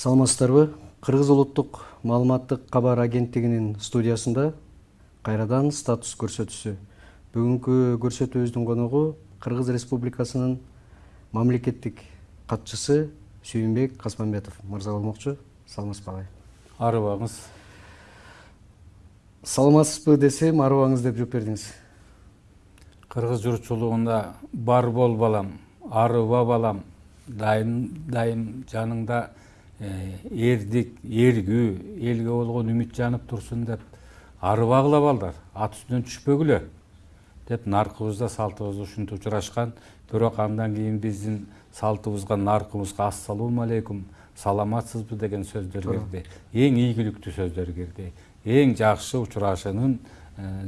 саламатсыздарбы кыргыз улуттук маалыматтык кабар агенттигинин студиясында кайрадан статус көрсөтүүсү. Бүгүнкү көрсөтүүбүздүн коногу кыргыз республикасынын мамлекеттик катчысы сүйүнбек касмамбетов мырза болмокчу. Саламатсызбы агай арыбаңыз саламатсызбы десем арыбаңыз деп жооп бердиңиз. Кыргыз журтчулугунда бар бол балам арыба балам. Дайым дайым жаныңда эрдик эргүү элге болгон үмүт жанып турсун деп арыбагыла балдар ат үстүнөн түшпөгүлө деп наркыбызда салтыбызда ушинтип учурашкан бирок андан кийин биздин салтыбызга наркыбызга ассалому алейкум саламатсызбы деген сөздөр кирди эң ийгиликтүү сөздөр кирди эң жакшы учурашуунун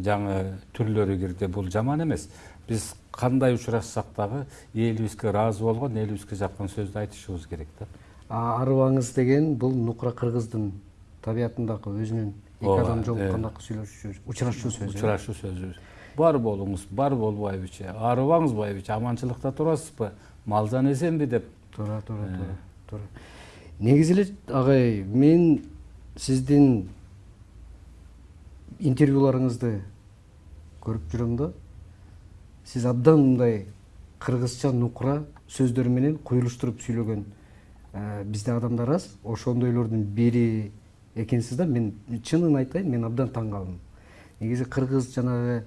жаңы түрлөрү кирди бул жаман эмес биз кандай учурашсак дагы элибизге ыраазы болгон элибизге жаккан сөздү айтышыбыз керек да арыбаңыз деген бул нукра кыргыздын табиятындагы өзүнүн эки адам жолукканда сүйлөшүү учурашуу сөзү учурашуу сөзүбүз бар болуңуз бар болбойбучу арыбаңыз байбичи аманчылыкта турасызбы мал жан эсенби деп? Туура туура туура туура негизи эле агай мен сиздин интервьюларыңызды көрүп жүрөм да сиз абдан мындай кыргызча нукра сөздөр менен куюлуштуруп сүйлөгөн бизде адамдар аз. Ошондойлордун бири экенсиз да. Мен чынын айтайын мен абдан таң калдым. Негизи кыргыз жанагы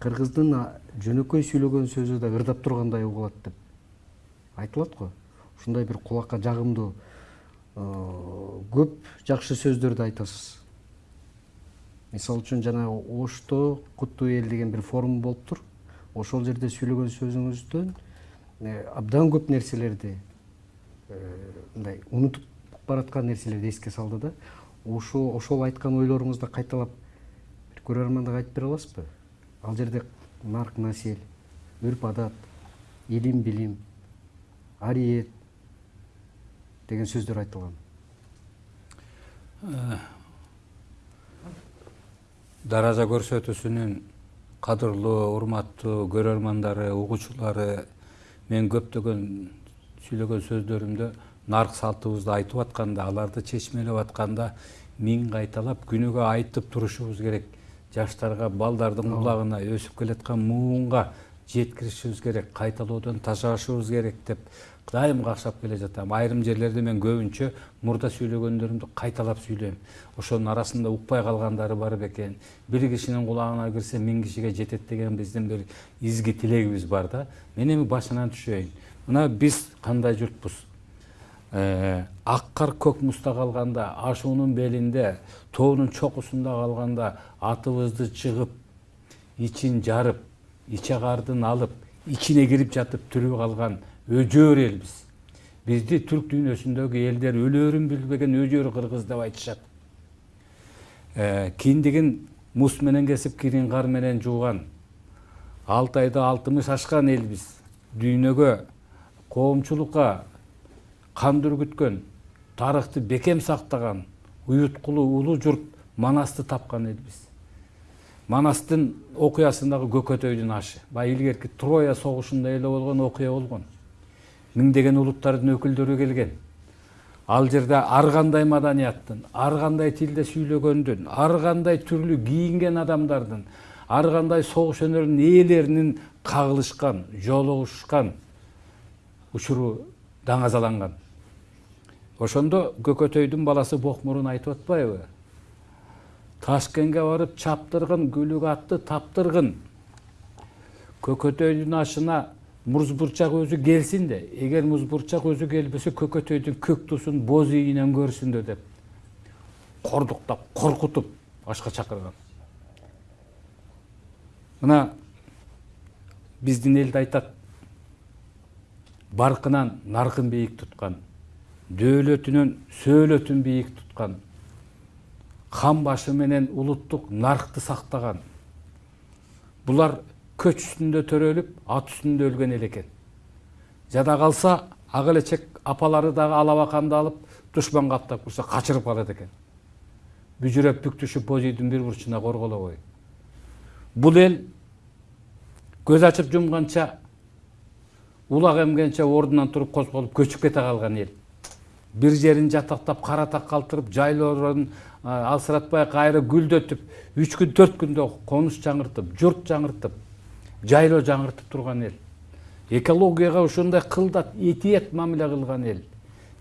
кыргыздын жөнөкөй сүйлөгөн сөзү да ырдап тургандай угулат деп айтылат го. Ушундай бир кулакка жагымдуу көп жакшы сөздөрдү айтасыз. Мисалы үчүн жанагы ошто куттуу эл деген бир форум болуптур ошол жерде сүйлөгөн сөзүңүздөн абдан көп нерселерди мындай унутуп бараткан нерселерди эске салды да. Ошол ошол айткан ойлоруңузду кайталап бир көрөрмандага айтып бере аласызбы? Ал жерде нарк насель үрп адат илим билим ариет деген сөздөр айтылган. Даража көрсөтүүсүнүн кадырлуу урматтуу көрөрмандары угуучулары мен көптөгөн сүйлөгөн сөздөрүмдө нарк салтыбызды айтып атканда аларды чечмелеп атканда миң кайталап күнүгө айтып турушубуз керек. Жаштарга балдардын кулагына өсүп келаткан муунга жеткиришибиз керек кайталоодон тажашыбыз керек деп дайым какшап келе жатам. Айрым жерлерде мен көбүнчө мурда сүйлөгөндөрүмдү кайталап сүйлөйм ошонун арасында укпай калгандары бар бекен бир кишинин кулагына кирсе миң кишиге жетет деген биздин бир изги тилегибиз бар да. Мен эми башынан түшөйүн мына биз кандай журтпуз ак кар көк музда калганда ашуунун белинде тоонун чокусунда калганда атыбызды чыгып ичин жарып иче кардын алып ичине кирип жатып тирүү калган өжөр элбиз бизди түрк дүйнөсүндөгү элдер өлөөрүн билбеген өжөр кыргыз деп айтышат киндигин муз менен кесип кирин кар менен жууган алты айда алтымыш ашкан элбиз дүйнөгө коомчулукка кан дүргүткөн тарыхты бекем сактаган уюткулуу улуу журт манасты тапкан элбиз. Манастын окуясындагы көкөтөйдүн ашы баягы илгерки троя согушунда эле болгон окуя болгон. Миңдеген улуттардын өкүлдөрү келген. Ал жерде ар кандай маданияттын ар кандай тилде сүйлөгөндүн ар кандай түрлүү кийинген адамдардын ар кандай согуш өнөрүнүн ээлеринин кагылышкан жолугушкан учуру даңазаланган ошондо көкөтөйдүн баласы бокмурун айтып атпайбы ташкенге барып чаптыргын күлүк атты таптыргын көкөтөйдүн ашына муз бурчак өзү келсин да эгер муз бурчак өзү келбесе көкөтөйдүн көк туусун боз ийинен көрсүн да деп кордуктап коркутуп ашка чакырган мына биздин элде айтат баркынан наркын бийик туткан дөөлөтүнөн сөөлөтүн бийик туткан хан башы менен улуттук наркты сактаган булар көч үстүндө төрөлүп ат үстүндө өлгөн эл экен жада калса ак элечек апалары дагы алабаканды алып душман каптап кирсе качырып калат экен бүжүрөп бүк түшүп боз үйдүн бир бурчуна корголобой бул эл көз ачып жумганча улак эмгенче ордунан туруп козголуп көчүп кете калган эл бир жерин жатактап кара так калтырып жайлоорун алсыратпай кайра гүлдөтүп үч күн төрт күндө конуш жаңыртып журт жаңыртып жайлоо жаңыртып турган эл экологияга ушундай кылдат этият мамиле кылган эл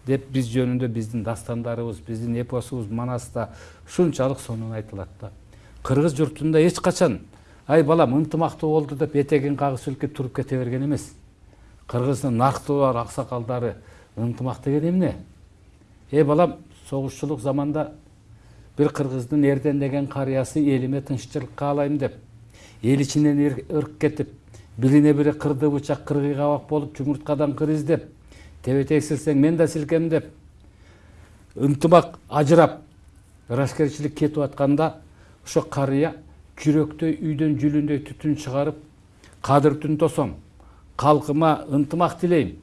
деп биз жөнүндө биздин дастандарыбыз биздин эпосубуз манаста ушунчалык сонун айтылат да кыргыз журтунда эч качан ай балам ынтымактуу болду деп этегин кагып силкип туруп кете берген эмес кыргыздын нарктуулар аксакалдары ынтымак деген эмне эй балам согушчулук заманда бир кыргыздын эрден деген карыясы элиме тынччылык каалайм деп эл ичинен ырк кетип бирине бири кырды бычак кыргый кабак болуп чумурткадан кыр издеп тебетек силсең мен да силкем деп ынтымак ажырап ырашкерчилик кетип атканда ошо карыя жүрөктөй үйдөн жүлүндөй түтүн чыгарып кадыр түн тосом калкыма ынтымак тилейм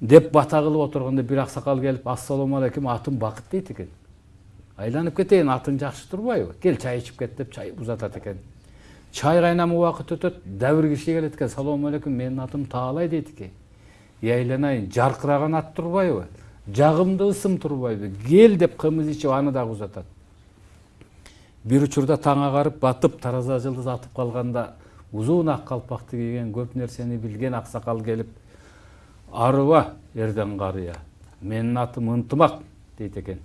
деп бата кылып отурганда бир аксакал келип ассалому алейкум атым бакыт дейт экен айланып кетейин атың жакшы турбайбы кел чай ичип кет деп чай узатат экен чай кайнамы убакыт өтөт дагы бир киши келет экен салому алейкум менин атым таалай дейт экен ey айланайын жаркыраган ат турбайбы жагымдуу ысым турбайбы кел деп кымыз ичип аны дагы узатат бир учурда таң агарып батып тараза жылдыз атып калганда узун ак калпакты кийген көп нерсени билген аксакал келип арыба эрден карыя менин атым ынтымак дейт экен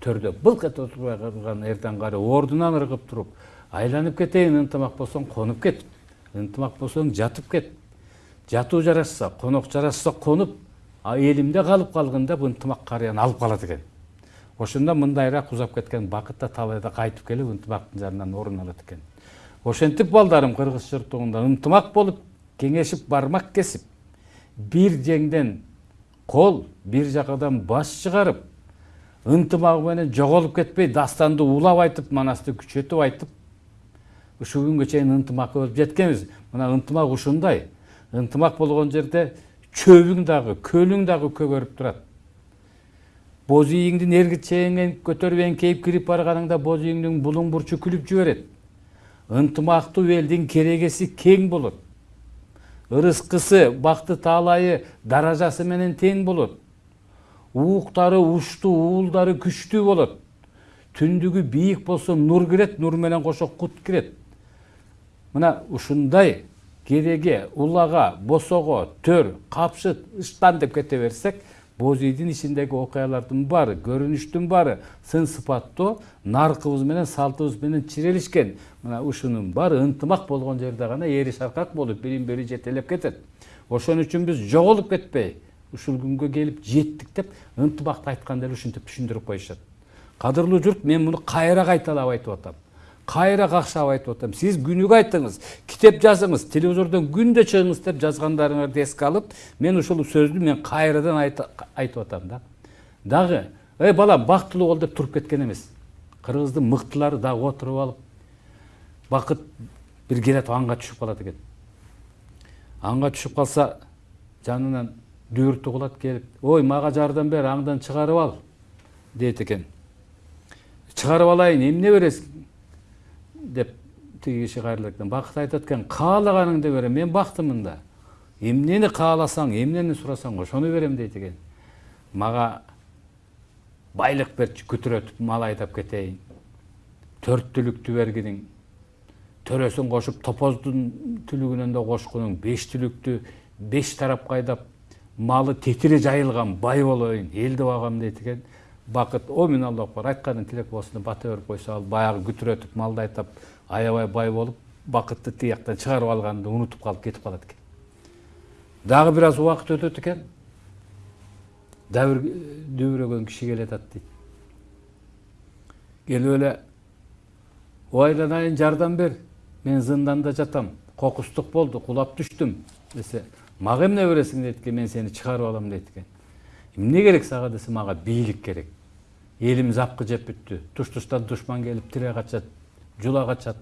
төрдө былк эте отурбай калган эрден карыя ордунан ыргып туруп айланып кетейин ынтымак болсоң конуп кет ынтымак болсоң жатып кет. Жатуу жарашса конок жарашса конуп элимде калып калгын деп ынтымак карыяны алып калат экен ошондо мындайраак узап кеткен бакыт да талайда кайтып келип ынтымактын жанынан орун алат экен ошентип балдарым кыргыз журтугунда ынтымак болуп кеңешип бармак кесип бир жеңден кол бир жакадан баш чыгарып ынтымагы менен жоголуп кетпей дастанды улап айтып манасты күчөтүп айтып ушул күнгө чейин ынтымак болуп жеткенбиз. Мына ынтымак ушундай. Ынтымак болгон жерде чөбүң дагы көлүң дагы көгөрүп турат. Боз ийиңдин эргичеңен көтөрүп эңкейип кирип барганыңда боз ийиңдин булуң бурчу күлүп жиберет. Ынтымактуу элдин керегеси кең болот. Ырыскысы бакты таалайы даражасы менен тең болот. Ууктары уштуу уулдары күчтүү болот. Түндүгү бийик болсо нур кирет нур менен кошо кут кирет мына ушундай кереге улага босого төр капшыт ыштан деп кете берсек боз ийдин ичиндеги окуялардын баары көрүнүштүн баары сын сыпаттуу наркыбыз менен салтыбыз менен чирелишкен мына ушунун баары ынтымак болгон жерде гана эри шаркак болуп бирин бири жетелеп кетет ошон үчүн биз жоголуп кетпей ушул күнгө келип жеттик деп ынтымакты айтканда эле ушинтип түшүндүрүп коюшат. Кадырлуу журт мен муну кайра кайталап айтып атам. Кайра какшап айтып атам сиз күнүгө айтыңыз китеп жазыңыз телевизордон күндө чыгыңыз деп жазгандарыңарды эске алып мен ушул сөздү мен кайрадан айтып атам да. Дагы эй балам бактылуу бол деп туруп кеткен эмес кыргыздын мыктылары дагы отуруп алып бакыт бир келатип аңга түшүп калат экен аңга түшүп калса жанынан дүбүрт угулат келип ой мага жардам бер аңдан чыгарып ал дейт экен чыгарып алайын эмне бересиң деп тиги экен бакыт айтат экен каалаганыңды берем мен бактымын да эмнени кааласаң эмнени сурасаң ошону берем дейт экен мага байлык берчи күтүрөтүп мал айдап кетейин төрт түлүктү бергиниң төрөсүн кошуп топоздун түлүгүнөн да кошкунуң беш түлүктү беш тарапка айдап малы тетири жайылган бай болоюн элди багам дейт экен бакыт о мен аллах бар айтканың тилек болсун деп бата берип койсо ал баягы күтүрөтүп малды айдап аябай бай болуп бакытты тиги жактан чыгарып алганды унутуп калып кетип калат экен дагы бир аз убакыт өтөт экен дагы бир дүбүрөгөн киши келатат дейт келип эле айланайын жардам бер мен зынданда жатам кокустук болду кулап түштүм десе мага эмне бересиң дейт экен мен сени чыгарып алам дейт экен эмне керек сага десе мага бийлик керек элим запкы жеп бүттү. Туш туштан душман келип тире качат жула качат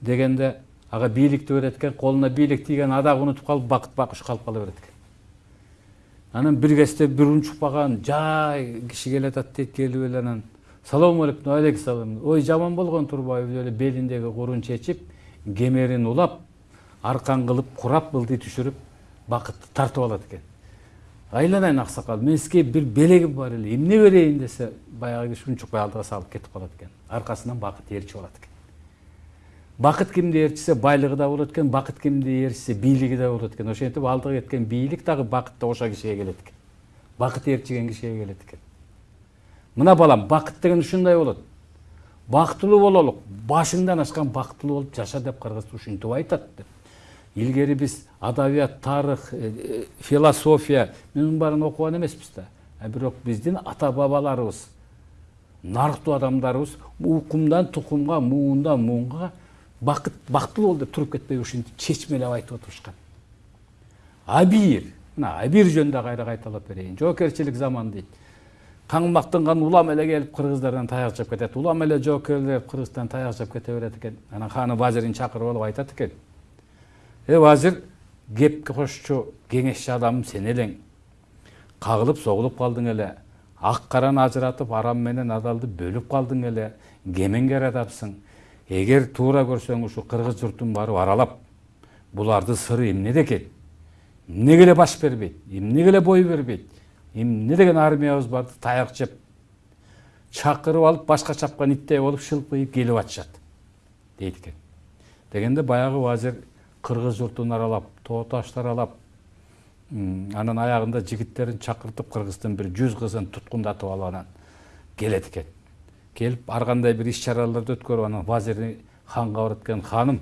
дегенде ага бийликти берет экен колуна бийлик тийген адагы унутуп калып бакыт бакыш калып кала берет экен анан бир кезде бир унчукпаган жай киши келатат дейт келип эле анан. Салому алейкум алейкум салам ой жаман болгон турбайбы деп эле белиндеги курун чечип кемерин улап аркан кылып курап ылдый түшүрүп бакытты тартып алат экен айланайын аксакал мен сизге бир белегим бар эле эмне берейин десе баягы киши унчукпай алдыга салып кетип калат экен аркасынан бакыт ээрчип алат экен бакыт кимди ээрчисе байлыгы да болот экен бакыт кимди ээрчисе бийлиги да болот экен ошентип алдыга кеткен бийлик дагы бакыт да ошол кишиге келет экен бакыт ээрчиген кишиге келет экен мына балам бакыт деген ушундай болот бактылуу бололук башыңдан ашкан бактылуу болуп жаша деп кыргыз ушинтип айтат деп илгери биз адабият тарых философия мунун баарын окуган эмеспиз да а бирок биздин ата бабаларыбыз нарктуу адамдарыбыз укумдан тукумга муундан муунга бакыт бактылуу бол деп туруп кетпей ушинтип чечмелеп айтып отурушкан абийир мына абийир жөнүндө кайра кайталап берейин жоокерчилик заман дейт каңмактанган улам эле келип кыргыздардан таяк жеп кетет улам эле жоокерлер кыргыздан таяк жеп кете берет экен анан ханы вазирин чакырып алып айтат экен э вазир кепке кошчу кеңешчи адамым сен элең кагылып согулуп калдың эле ак караны ажыратып арам менен адалды бөлүп калдың эле кемеңгер адамсың эгер туура көрсөң ушу кыргыз журтун барып аралап булардын сыры эмнеде экен эмнеге эле баш бербейт эмнеге эле бой бербейт эмне деген армиябыз бар таяк жеп чакырып алып башка чапкан иттей болуп шылпыйып келип атышат дейт экен дегенде баягы вазир кыргыз журтун аралап тоо ташты аралап анан аягында жигиттерин чакыртып кыргыздын бир жүз кызын туткундатып алып анан келет экен келип ар кандай бир иш чараларды өткөрүп анан вазирди ханга барат экен ханым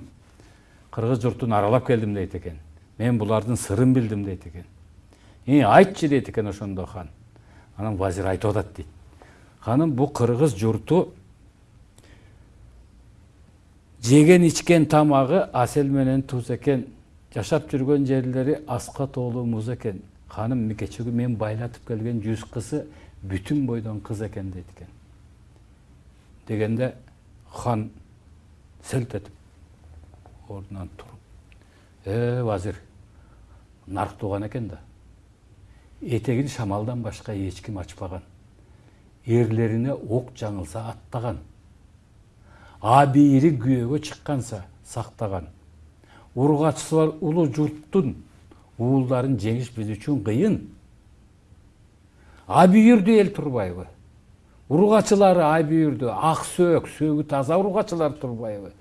кыргыз журтун аралап келдим дейт экен мен булардын сырын билдим дейт экен и айтчы дейт экен ошондо хан. Анан вазир айтып атат дейт ханым бул кыргыз журту жеген ичкен тамагы асел менен туз экен жашап жүргөн жерлери аска тоолуу муз экен ханым кечеги мен байлатып келген жүз кызы бүтүн бойдон кыз экен дейт экен дегенде хан селт этип ордунан туруп э вазир нарк тууган экен да. Этегин шамалдан башка эч ким ачпаган эрлерине ок жаңылса аттаган күйөөгө чыкканса сактаган ургачысы бар улуу журттун уулдарын жеңиш биз үчүн кыйын абийирдүү эл турбайбы ургачылары абийирдүү ак сөөк сөөгү таза ургачылар турбайбы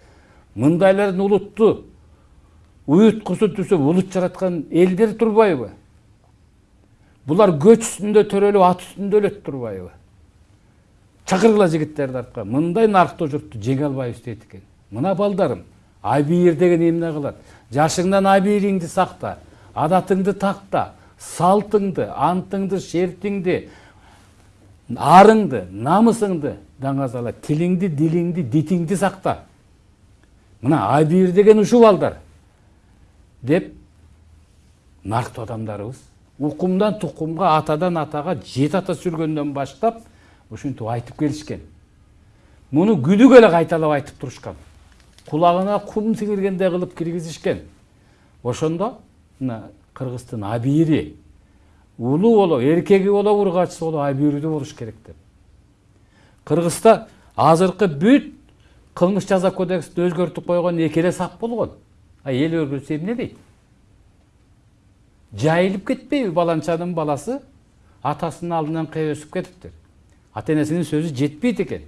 мындайлардын улутту уюткусу түзүп улут жараткан элдер турбайбы булар көч үстүндө төрөлүп ат үстүндө өлөт турбайбы чакыргыла жигиттерди артка мындай нарктуу журтту жеңе албайбыз дейт экен мына балдарым абийир деген эмне кылат жашыңдан абийириңди сакта адатыңды такта салтыңды антыңды шертиңди арыңды намысыңды даңазала тилиңди дилиңди дитиңди сакта мына абийир деген ушул балдар деп нарктуу адамдарыбыз укумдан тукумга атадан атага жети ата сүргөндөн баштап ушинтип айтып келишкен. Муну күнүгө эле кайталап айтып турушкан. Кулагына кум сиңиргендей кылып киргизишкен. Ошондо мына кыргыздын абийири улуу болобу эркеги болобу ургачысы болобу абийирдүү болуш керек деп. Кыргызда азыркы бүт кылмыш жаза кодексин өзгөртүп койгон эки эле сап болгон. А эл өзгөртсө эмне дейт? Жайылып кетпейби баланчанын баласы атасынын алдынан кээ өсүп кетиптир ата энесинин сөзү жетпейт экен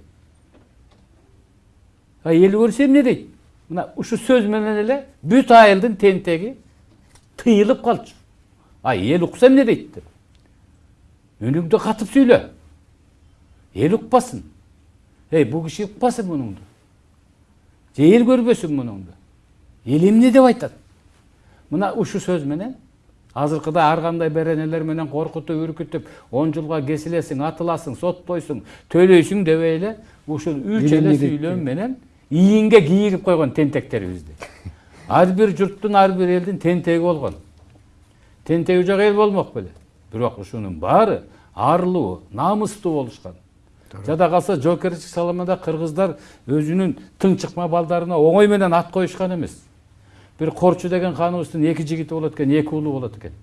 эл көрсө эмне дейт мына ушу сөз менен эле бүт айылдын тентеги тыйылып калчу а эл укса эмне дейт деп үнүңдү катып сүйлө эл укпасын эй бул киши укпасын мунуңду же эл көрбөсүн мунуңду эл эмне деп айтат мына ушу сөз менен азыркыда ар кандай беренелер менен коркутуп үркүтүп он жылга кесилесиң атыласың соттойсуң төлөйсүң дебей эле ушул үч эле сүйлөм менен ийинге кийирип койгон тентектерибизди. Ар бир журттун ар бир элдин тентеги болгон. Тентеги жок эл болмок беле. Бирок ушунун баары арлуу намыстуу болушкан. Жада калса жоокерчилик салымында кыргыздар өзүнүн тың чыкма балдарына оңой менен ат коюшкан эмес. Бир корчу деген ханыбыздын эки жигити болот экен эки уулу болот экен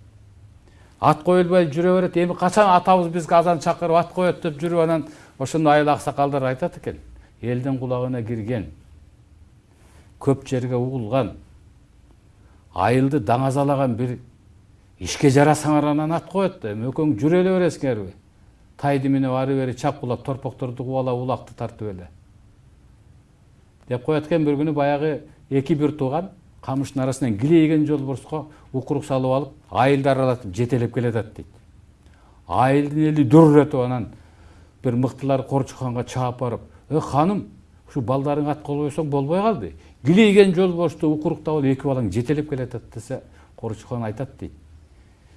ат коюлбай жүрө берет эми качан атабыз бизге азан чакырып ат коет деп жүрүп анан ошондо айыл аксакалдар айтат экен элдин кулагына кирген көп жерге угулган айылды даңазалаган бир ишке жарасаңар анан ат коет эми экөөң жүрө эле бересиңерби тайды минип ары бери чапкылап торпокторду кубалап улакты тартып эле деп коет экен бир күнү баягы эки бир тууган камыштын арасынан килейген жолборско укурук салып алып айылды аралатып жетелеп келатат дейт айылдын эли дүр этип анан бир мыктылар корчукханга чаап барып э ханым балдарың ат колбосоң болбой калды килейген жолборсту укуруктап алып эки балаң жетелеп келатат десе корчукхан айтат дейт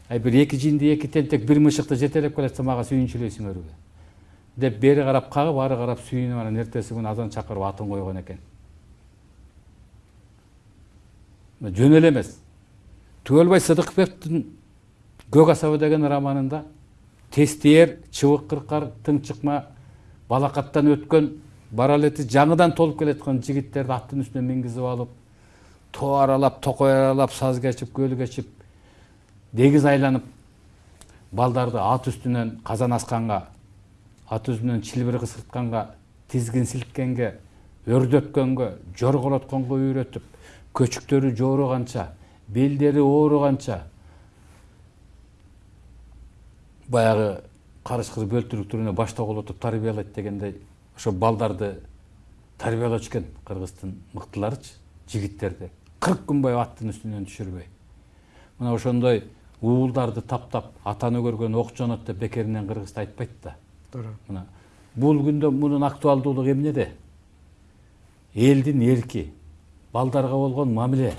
ай бир эки жинди эки тентек бир мышыкты жетелеп келатса мага сүйүнчүлөйсүңөрбү деп бери карап кагып ары карап сүйүнүп анан эртеси күнү азан чакырып атын койгон экен жөн эле эмес түгөлбай көк асабы деген романында тестиер чыбык кыркар тың чыкма балакаттан өткөн бара элети жаңыдан толуп келаткан жигиттерди аттын үстүнө мингизип алып тоо аралап токой аралап саз кечип көл кечип дегиз айланып балдарды ат үстүнөн казан асканга ат үстүнөн чилбир кысыртканга тизгин силткенге өрдөткөнгө жорголотконго үйрөтүп көчүктөрү жооруганча белдери ооруганча баягы карыш кыз бөлтүрүк түрүнө баш тоголотуп тарбиялайт дегендей ошо балдарды тарбиялачу экен кыргыздын мыктыларычы жигиттерди кырк күн бою аттын үстүнөн түшүрбөй мына ошондой уулдарды таптап атаны көргөн ок жонот деп бекеринен кыргызда айтпайт да. Туура мына бул күндө мунун актуалдуулугу эмнеде элдин эрки балдарга болгон мамиле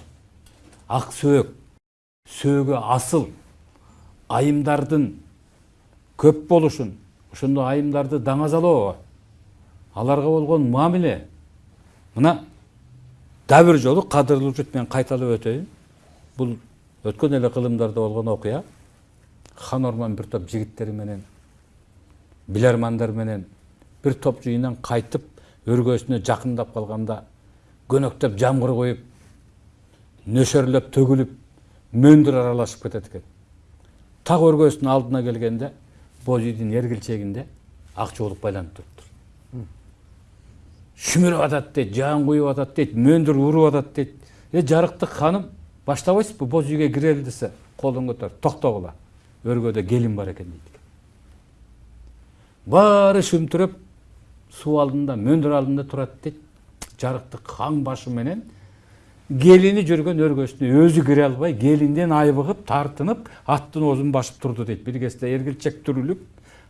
ак сөөк сөөгү асыл айымдардын көп болушун ошондо айымдарды даңазалоо аларга болгон мамиле мына дагы бир жолу кадырлуу журт мен кайталап өтөйүн бул өткөн эле кылымдарда болгон окуя хан орман бир топ жигиттери менен билармандар менен бир топ жыйындан кайтып өргөсүнө жакындап калганда көнөктөп жамгыр коюп нөшөрлөп төгүлүп мөндүр аралашып кетет экен. Так өргөсүнүн алдына келгенде боз үйдүн эргилчегинде ак жоолук байланып туруптур шүмүрүп атат дейт жаан куюп атат дейт мөндүр уруп атат дейт. Э жарыктык ханым баштабайсызбы? Боз үйгө кирели десе колун көтөрүп токтогула өргөдө келин бар экен дейт баары шүмтүрөп суу алдында мөндүр алдында турат дейт. Жарыктык хан башы менен келини жүргөн өргөсүнө өзү кире албай келинден айбыгып тартынып аттын оозун басып турду дейт бир кезде эргилчек түрүлүп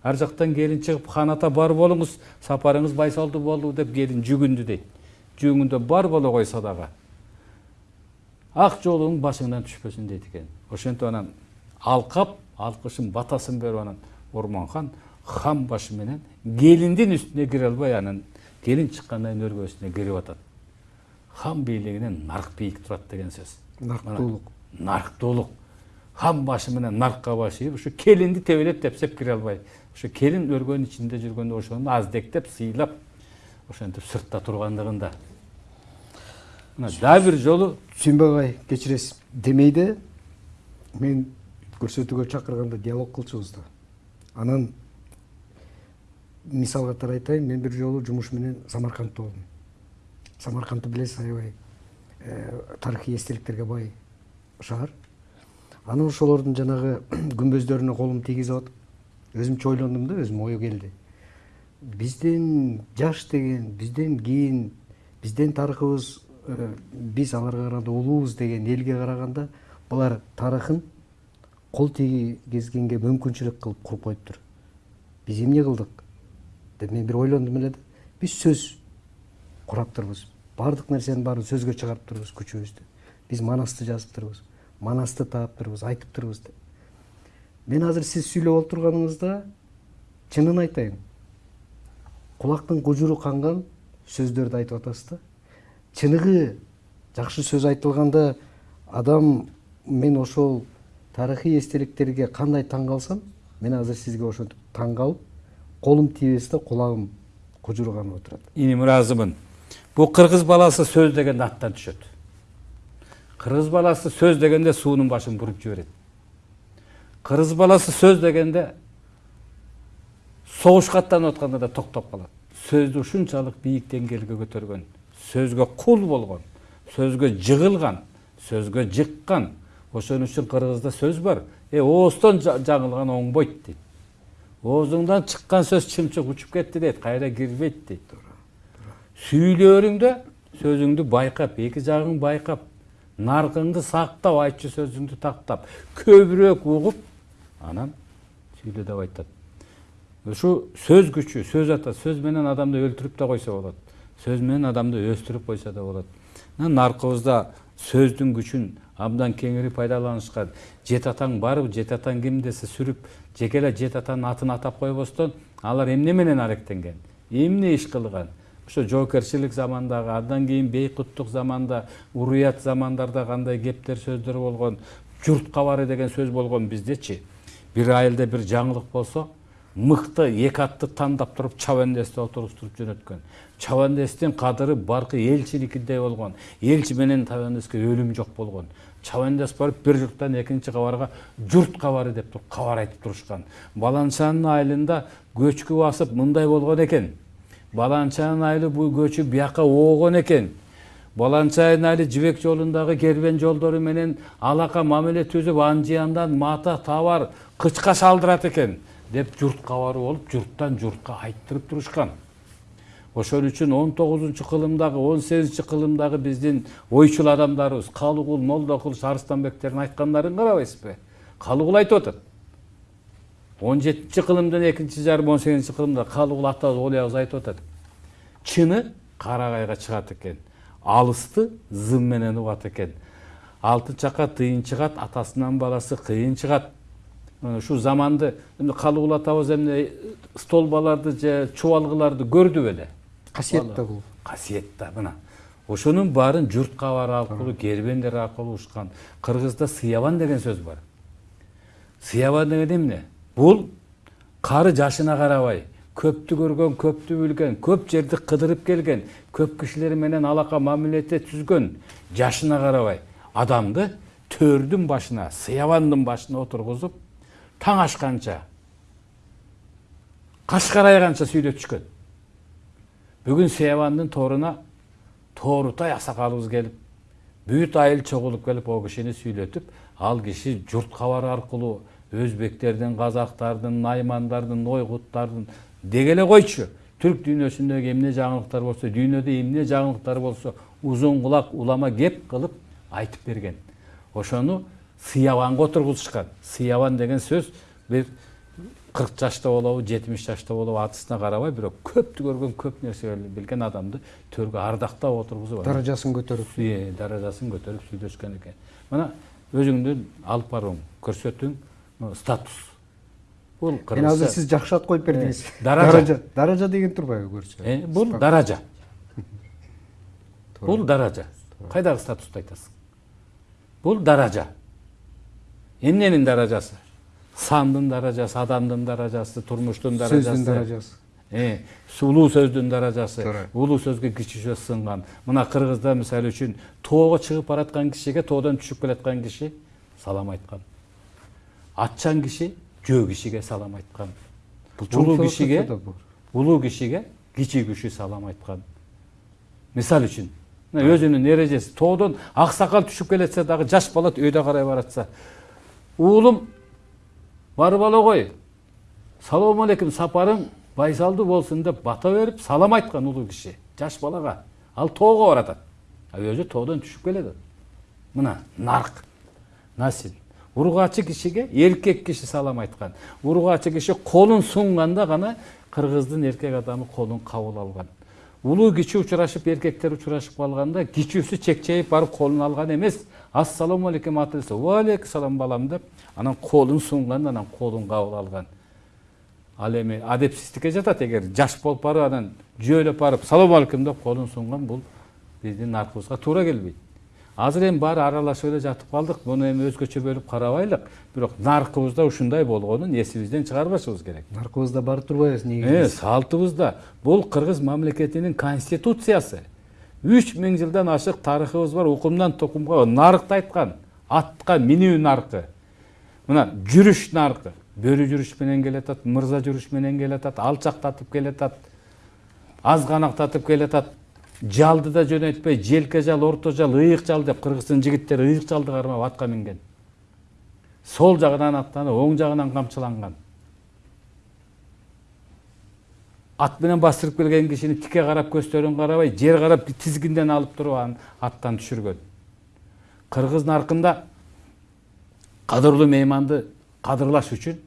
ар жактан келин чыгып хан ата бар болуңуз сапарыңыз байсалдуу болду деп келин жүгүндү дейт жүгүндө бар боло койсо дагы ак жоолугуң башыңдан түшпөсүн дейт экен ошентип анан алкап алкышын батасын берип анан орманхан хан башы менен келиндин үстүнө кире албай анан келин чыккандан кийин өргөсүнө кирип атат хан бийлигинен нарк бийик турат деген сөз. Нарктуулук нарктуулук хан башы менен наркка баш ийип ушу келинди тебелеп тепсеп кире албай ошо келин өргөнүн ичинде жүргөндө ошону аздектеп сыйлап ошентип сыртта тургандыгында мына дагы бир жолу сүйүнбек агай кечиресиз демейде мен көрсөтүүгө чакырганда диалог кылчубуз да анан мисал катары айтайын мен бир жолу жумуш менен самаркандта болдум. Самаркандты билесиз аябай тарыхый эстеликтерге бай шаар. Анан ошолордун жанагы күмбөздөрүнө колум тийгизип атып өзүмчө ойлондум да өзүмө ой келди. Биздин жаш деген бизден кийин биздин тарыхыбыз биз аларга караганда улуубуз деген элге караганда булар тарыхын кол тийгизгенге мүмкүнчүлүк кылып куруп коюптур. Биз эмне кылдык? Деп мен бир ойлондум эле да биз сөз кураптырбыз баардык нерсенин баарын сөзгө чыгарыптырбыз күчүбүздү биз манасты жазыптырбыз манасты тааптырбыз айтыптырбыз деп мен азыр сиз сүйлөп отурганыңызда чынын айтайын кулактын кужуру канган сөздөрдү айтып атасыз да чыныгы жакшы сөз айтылганда адам мен ошол тарыхый эстеликтерге кандай таң калсам мен азыр сизге ошентип таң калып колум тийбес да кулагым кужурганып отурат иним ыраазымын бул кыргыз баласы сөз дегенде аттан түшөт кыргыз баласы сөз дегенде суунун башын буруп жиберет кыргыз баласы сөз дегенде согушка аттанып атканда да токтоп калат сөздү ушунчалык бийик деңгээлге көтөргөн сөзгө кул болгон сөзгө жыгылган сөзгө жыккан ошон үчүн кыргызда сөз бар э ооздон жа- жаңылган оңбойт дейт оозуңдан чыккан сөз чымчык учуп кетти дейт кайра кирбейт дейт сүйлөрүңдө сөзүңдү байкап эки жагың байкап наркыңды сактап айтчу сөзүңдү тактап көбүрөөк угуп анан сүйлө деп айтат ушу сөз күчү сөз ата сөз менен адамды өлтүрүп да койсо болот сөз менен адамды өстүрүп койсо да болот наркыбызда сөздүн күчүн абдан кеңири пайдаланышкан жет атаң барбы жет атаң ким десе сүрүп жеке эле жет атанын атын атап койбостон алар эмне менен аректенген? Эмне иш кылган? Ошо жоокерчилик замандагы андан кийин бейкуттук заманда уруят замандарда кандай кептер сөздөр болгон журт кабары деген сөз болгон биздечи бир айылда бир жаңылык болсо мыкты эки атты тандап туруп чабандести отургузтуруп жөнөткөн. Чабандестин кадыры баркы элчиникидей болгон элчи менен чабандеске өлүм жок болгон. Чабандес барып бир журттан экинчи кабарга журт кабары деп туруп кабар айтып турушкан. Баланчанын айылында көчкү басып мындай болгон экен. Баланчанын айылы бул көчү бияка оогон экен. Баланчайдын айылы жибек жолундагы кербен жолдору менен алака мамиле түзүп анжияндан мата товар кычка шалдырат экен деп журт кабары болуп журттан журтка айттырып турушкан ошон үчүн он тогузунчу кылымдагы он сегизинчи кылымдагы биздин ойчул адамдарыбыз калыгул молдокулуш арыстанбектердин айткандарын карабайсызбы калыгул айтып атат он жетинчи кылымдын экинчи жарымы он сегизинчи кылымда калыгул атабыз олиябыз айтып атат чыны карагайга чыгат экен алысты зым менен угат экен алтын чака тыйын чыгат атасынан баласы кыйын чыгат ушул заманды калыгул атабыз эмне столбаларды же чубалгыларды көрдү беле касиет да бул касиет да мына ошонун баарын журт кабары аркылуу кербендер аркылуу ушкан кыргызда сыябан деген сөз бар. Сыябан деген эмне бул кары жашына карабай көптү көргөн көптү билген көп жерди кыдырып келген көп кишилер менен алака мамилете түзгөн жашына карабай адамды төрдүн башына сыябандын башына отургузуп таң ашканча каш карайганча сүйлөтүшкөн бүгүн сыябандын торуна тоорутай аксакалыбыз келип бүт айыл чогулуп келип ал кишини сүйлөтүп ал киши журт кабары аркылуу өзбектердин казактардын наймандардын ойгуттардын деге эле койчу түрк дүйнөсүндөгү эмне жаңылыктар болсо дүйнөдө эмне жаңылыктар болсо узун кулак улама кеп кылып айтып берген ошону сыябанга отургузушкан сыябан деген сөз бир кырк жашта болобу жетимиш жашта болобу атысына карабай бирок көптү көргөн көп нерсе билген адамды төргө ардактап отургузуп даражасын көтөрүп даражасын көтөрүп сүйлөшкөн экен мына өзүңдүн алып барууң көрсөтүүң статус бул эми азыр сиз жакшы ат коюп бердиңиз даража. даража деген турбайбы көрсө бул даража бул даража кайдагы статусту айтасың бул даража эмненин даражасы сандын даражасы адамдын даражасы турмуштун даражасы сөздүн даражасы Э, улуу сөздүн даражасы улуу сөзгө кичи сөз сынган мына кыргызда мисалы үчүн тоого чыгып бараткан кишиге тоодон түшүп келаткан киши салам айткан атчан киши жөө кишиге салам айткан улуу кишиге улуу кишиге кичи киши салам айткан мисал үчүн мына өзүнүн эрежеси тоодон аксакал түшүп келатса дагы жаш бала өйдө карай баратса уулум барып ала кой салам алейкум сапарың байсалдуу болсун деп бата берип салам айткан улуу киши жаш балага ал тоого баратат а өзү тоодон түшүп келатат мына нарк насил ургачы кишиге эркек киши салам айткан ургачы киши колун сунганда гана кыргыздын эркек адамы колун кабыл алган улуу кичи учурашып эркектер учурашып калганда кичүүсү чекчейип барып колун алган эмес ассалому алейкум аты десе алейкум балам деп анан колун сунган анан колун кабыл алган ал эми адепсиздикке жатат эгер жаш болуп барып анан жөөлөп барып салам алейкум деп колун сунган бул биздин наркыбызга туура келбейт азыр эми баары аралашып эле жатып калдык муну эми өзгөчө бөлүп карабайлык бирок наркыбызда ушундай болгонун эсибизден чыгарбашыбыз керек наркыбызда бар турбайбыз негизи салтыбызда бул кыргыз мамлекетинин конституциясы үч миң жылдан ашык тарыхыбыз бар укумдан тукумга нарыкты айткан атка минүү наркы мына жүрүш наркы бөрү жүрүш менен келатат мырза жүрүш менен келатат алчактатып келатат азганактатып келатат жалды да жөнөтпөй желке жал орто жал ыйык жал деп кыргыздын жигиттери ыйык жалды кармап атка минген сол жагынан аттанып оң жагынан камчыланган ат менен бастырып келген кишини тике карап көздөрүн карабай жер карап тизгинден алып туруп анын аттан түшүргөн кыргыз наркында кадырлуу мейманды кадырлаш үчүн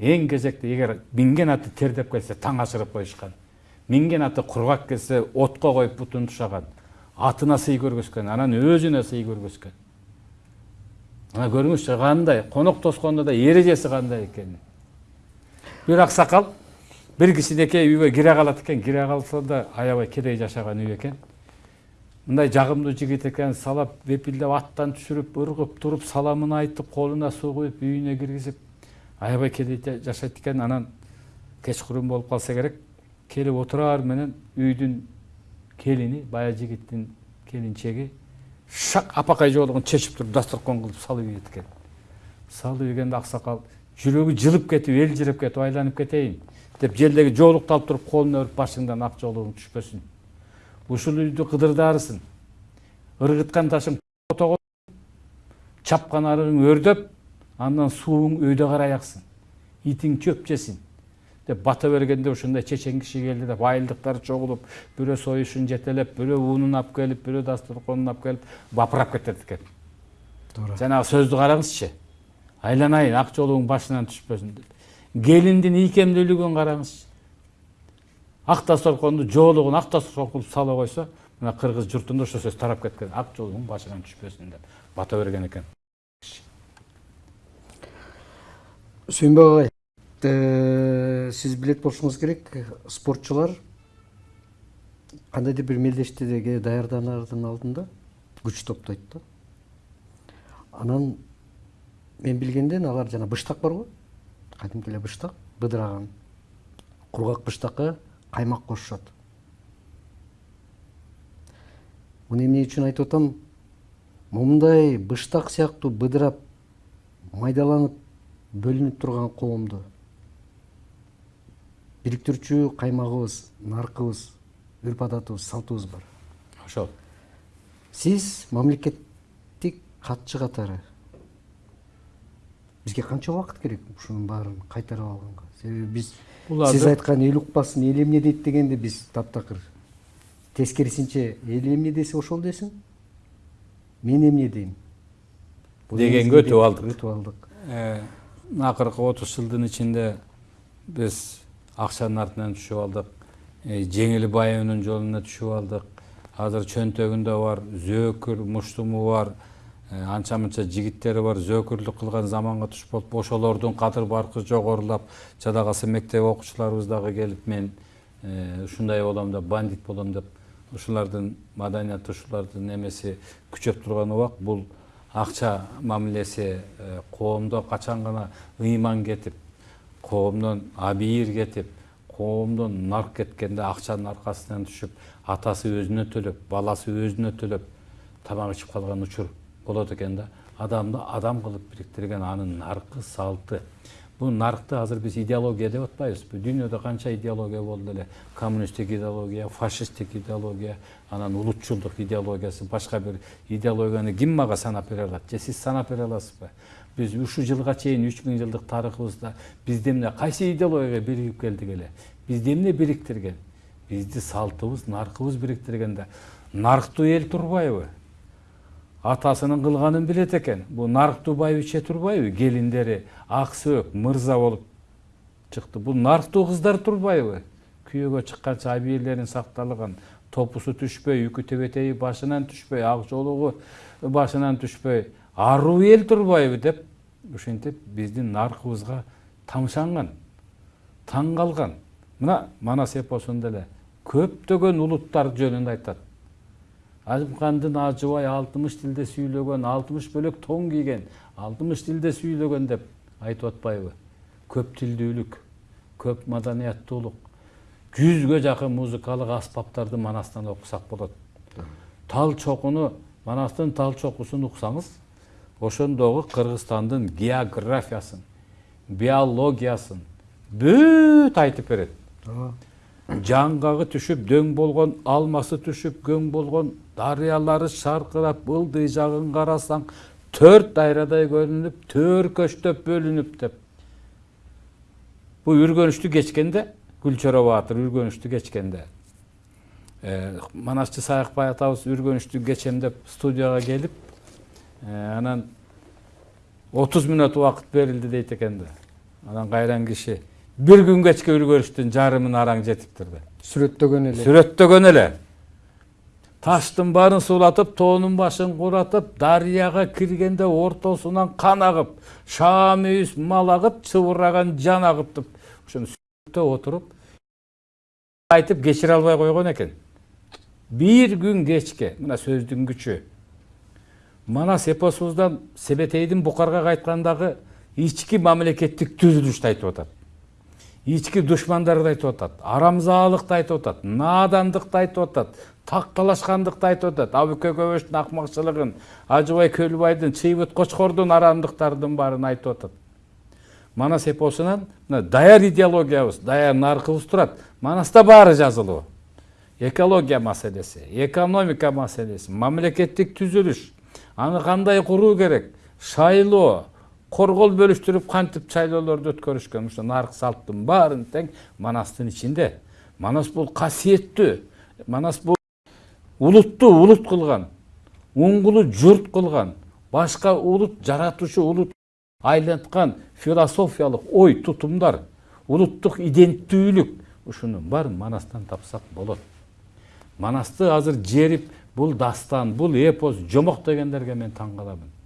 эң кезекте эгер минген аты тердеп келсе таң ашырып коюшкан минген аты кургак келсе отко коюп бутун тушаган атына сый көргөзгөн анан өзүнө сый көргөзгөн мына көрүңүзчү кандай конок тоскондо да эрежеси кандай экенин бир аксакал бир кичинекей үйгө кире калат экен кире калса да аябай кедей жашаган үй экен мындай жагымдуу жигит экен салап вепилдеп аттан түшүрүп ыргып туруп саламын айтып колуна суу куюп үйүнө киргизип аябай кедей жа- жашайт экен анан кечкурун болуп калса керек келип отураар менен үйдүн келини баягы жигиттин келинчеги шак апакай жоолугун чечип туруп дасторкон кылып салып ийет экен салып ийгенде аксакал жүрөгү жылып кетип элжиреп кетип айланып кетейин деп жердеги жоолукту алып туруп колуна өбүп башыңдан ак жоолугуң түшпөсүн ушул үйдү кыдырдаарысың ыргыткан ташың чапкан арыгың өрдөп андан сууң өйдө карай аксын итиң чөп жесин деп бата бергенде ушундай чечен киши келди деп айылдыктар чогулуп бирөө союшун жетелеп бирөө унун алып келип бирөө дасторконун алып келип бапырап кетет экен. Туура жанагы сөздү караңызчы. Айланайын ак жолугуң башынан түшпөсүн деп. Келиндин ийкемдүүлүгүн караңызчы ак дасторконду жоолугун ак дасторкон кылып сала койсо мына кыргыз журтунда ошол сөз тарап кеткен ак жолугуң башынан түшпөсүн деп бата берген экен сүйүнбек агай сиз билет болушуңуз керек спортчулар кандайдыр бир мелдештеге даярданардын алдында күч топтойт да анан мен билгенден алар жана быштак барго кадимки эле быштак быдыраган кургак быштакка каймак кошушат. Муну эмне үчүн айтып атам? Момундай быштак сыяктуу быдырап майдаланып бөлүнүп турган коомду. Бириктирүүчү каймагыбыз наркыбыз үрп адатыбыз салтыбыз бар. Ошол сиз мамлекеттик катчы катары бизге канча убакыт керек ушунун баарын кайтарып алганга себеби биз Буларды- сиз айткан эл укпасын эл эмне дейт дегенде биз таптакыр тескерисинче эл эмне десе ошол десин мен эмне дейм Дегенге өтүп алдык. өтүп алдык Э, акыркы отуз жылдын ичинде биз акчанын артынан түшүп алдык э, жеңил байыбынын жолуна түшүп алдык азыр чөнтөгүндө бар зөөкүр муштуму бар анча мынча жигиттери бар зөөкүрлүк кылган заманга туш болуп ошолордун кадыр баркы жогорулап жада калса мектеп окуучуларыбыз дагы келип мен э, ушундай болом деп бандит болом деп ушулардын маданияты ушулардын эмеси күчөп турган убак бул акча мамилеси э, коомдо качан гана ыйман кетип коомдон абийир кетип коомдон нарк кеткенде акчанын аркасынан түшүп атасы өзүнө төлөп баласы өзүнө төлөп тамак ичип калган учур. Болот экен да. Адамды адам кылып бириктирген анын наркы салты. Бул наркты азыр биз идеология деп атпайбызбы дүйнөдө канча идеология болду эле коммунисттик идеология фашисттик идеология анан улутчулдук идеологиясы башка бир идеологияны ким мага санап бере алат же? Сиз санап бере аласызбы биз ушул жылга чейин үч миң жылдык тарыхыбызда бизди эмне кайсы идеология биригип келдик эле бизди эмне бириктирген бизди салтыбыз наркыбыз бириктирген да. Нарктуу эл турбайбы? Атасынын кылганын билет экен бул нарктуу байбиче турбайбы келиндери ак сөөк мырза болуп чыкты бул нарктуу кыздар турбайбы күйөөгө чыкканча абийирлерин сакталган топусу түшпөй үкү тебетеги башынан түшпөй ак жоолугу башынан түшпөй аруу эл турбайбы деп ушинтип биздин наркыбызга тамшанган таң калган мына манас эпосунда эле көптөгөн улуттар жөнүндө айтат азымкандын ажыбай алтымыш тилде сүйлөгөн алтымыш бөлөк тоң кийген алтымыш тилде сүйлөгөн деп айтып атпайбы көп тилдүүлүк көп маданияттуулук жүзгө жакын музыкалык аспаптарды манастан окусак болот тал чокуну манастын тал чокусун уксаңыз ошондогу кыргызстандын географиясын биологиясын бүт айтып берет ооба жаңгагы түшүп дөң болгон алмасы түшүп көң болгон дарыялары шаркырап ылдый жагын карасаң төрт дайрадай көрүнүп төөркөчтөп бөлүнүп деп бул үргөнүштү кечкенде гүлчөрө баатыр үргөнүштү кечкенде Э, манасчы саякбай атабыз үргөнүштү кечем деп студияга келип э, анан отуз мүнөт убакыт берилди дейт экен анан кайран киши бир күн кечке үргөнүштүн жарымын араң жетиптир да сүрөттөгөн эле сүрөттөгөн эле таштын баарын суулатып тоонун башын куратып дарыяга киргенде ортосунан кан агып шаам үйүз мал агып чыбыраган жан агып деп ошону сүрөттө отуруп айтып кечире албай койгон экен бир күн кечке мына сөздүн күчү манас эпосубуздан себетейдин букарга кайткандагы ички мамлекеттик түзүлүштү айтып атат ички душмандарды айтып атат арамзаалыкты айтып атат наадандыкты айтып атат такталашкандыкты айтып атат. Абүкө көбөштүн акмакчылыгын ажыбай көлбайдын чыйбыт кочкордун арамдыктардын баарын айтып атат. Манас эпосунан мына даяр идеологиябыз даяр наркыбыз турат манаста баары жазылуу экология маселеси экономика маселеси мамлекеттик түзүлүш аны кандай куруу керек? Шайлоо коргол бөлүштүрүп кантип шайлоолорду өткөрүшкөн ушул нарк салттын баарын тең манастын ичинде манас бул касиеттүү манас бул улутту улут кылган уңгулу журт кылган башка улут жаратуучу улут айланткан философиялык ой тутумдар улуттук иденттүүлүк ушунун баарын манастан тапсак болот манасты азыр жерип бул дастан бул эпос жомок дегендерге мен таң каламын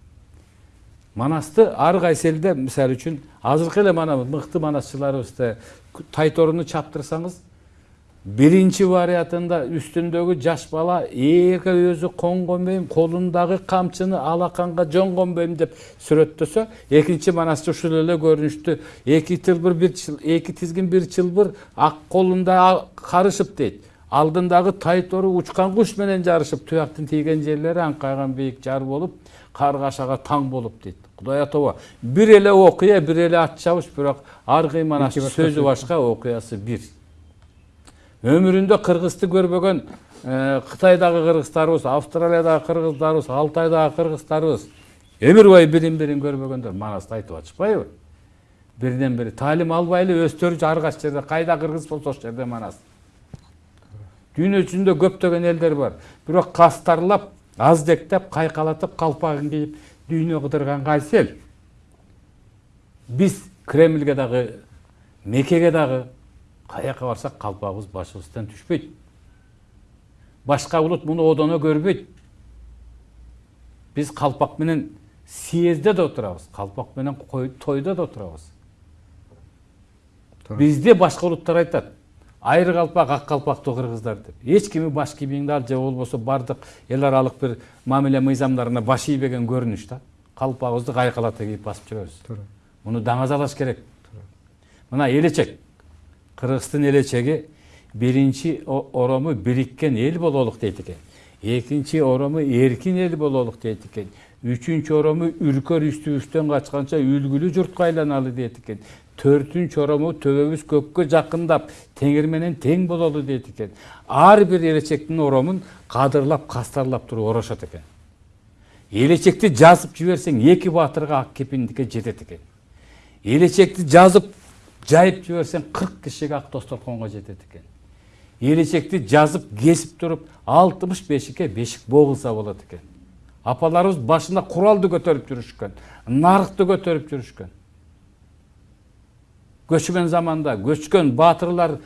манасты ар кайсы элде мисалы үчүн азыркы мана мыкты манасчыларыбызды тайторуну чаптырсаңыз биринчи вариантында үстүндөгү жаш бала ээрге өзү бейм колундагы камчыны алаканга жонгон бейм деп сүрөттөсө экинчи манасчы ушул эле көрүнүштү эки тылбыр бир эки тизгин бир чылбыр ак колунда карышып дейт. Алдындагы тайтору учкан куш менен жарышып туяктын тийген жерлери аңкайган бийик жар болуп каргашага таң болуп дейт. Кудай атаба бир эле окуя бир эле ат чабыш бирок ар манас сөзү башка окуясы бир өмүрүндө кыргызды көрбөгөн кытайдагы кыргыздарыбыз австралиядагы кыргыздарыбыз алтайдагы кыргыздарыбыз өмүр бою бирин бирин көрбөгөндөр манасты айтып атышпайбы? Биринен бири таалим албай эле өздөрү ар кайсы жерде кайда кыргыз болсо ошол жерде манас дүйнө жүзүндө көптөгөн элдер бар. Бирок кастарлап аздектеп кайкалатып калпагын кийип дүйнө кыдырган кайсы эл биз кремльге дагы мекеге дагы каяка барсак калпагыбыз башыбыздан түшпөйт башка улут муну одоно көрбөйт биз калпак менен съездде да отурабыз калпак менен тойдо да отурабыз бизде башка улуттар айтат айры калпак ак калпактуу кыргыздар деп. Эч кими баш кийимиңди ал же болбосо баардык эл аралык бир мамиле мыйзамдарына баш ийбеген көрүнүш да калпагыбызды кайкалата кийип басып жүрөбүз туура муну даңазалаш керек. Мына элечек кыргыздын элечеги биринчи орому бириккен эл бололук дейт экен экинчи орому эркин эл бололук дейт экен үчүнчү орому үркөр үстүбүздөн качканча үлгүлүү журтка айланалы дейт экен төртүнчү орому төбөбүз көккө жакындап теңир менен тең бололу дейт экен ар бир элечектин оромун кадырлап кастарлап туруп орошот экен элечекти жазып жиберсең эки баатырга ак кепиндикке жетет экен элечекти жазып жайып жиберсең кырк кишиге ак досторконго жетет экен элечекти жазып кесип туруп алтымыш бешикке бешик богулса болот экен апаларыбыз башына куралды көтөрүп жүрүшкөн нарыкты көтөрүп жүрүшкөн көчкөн заманда көчкөн баатырлар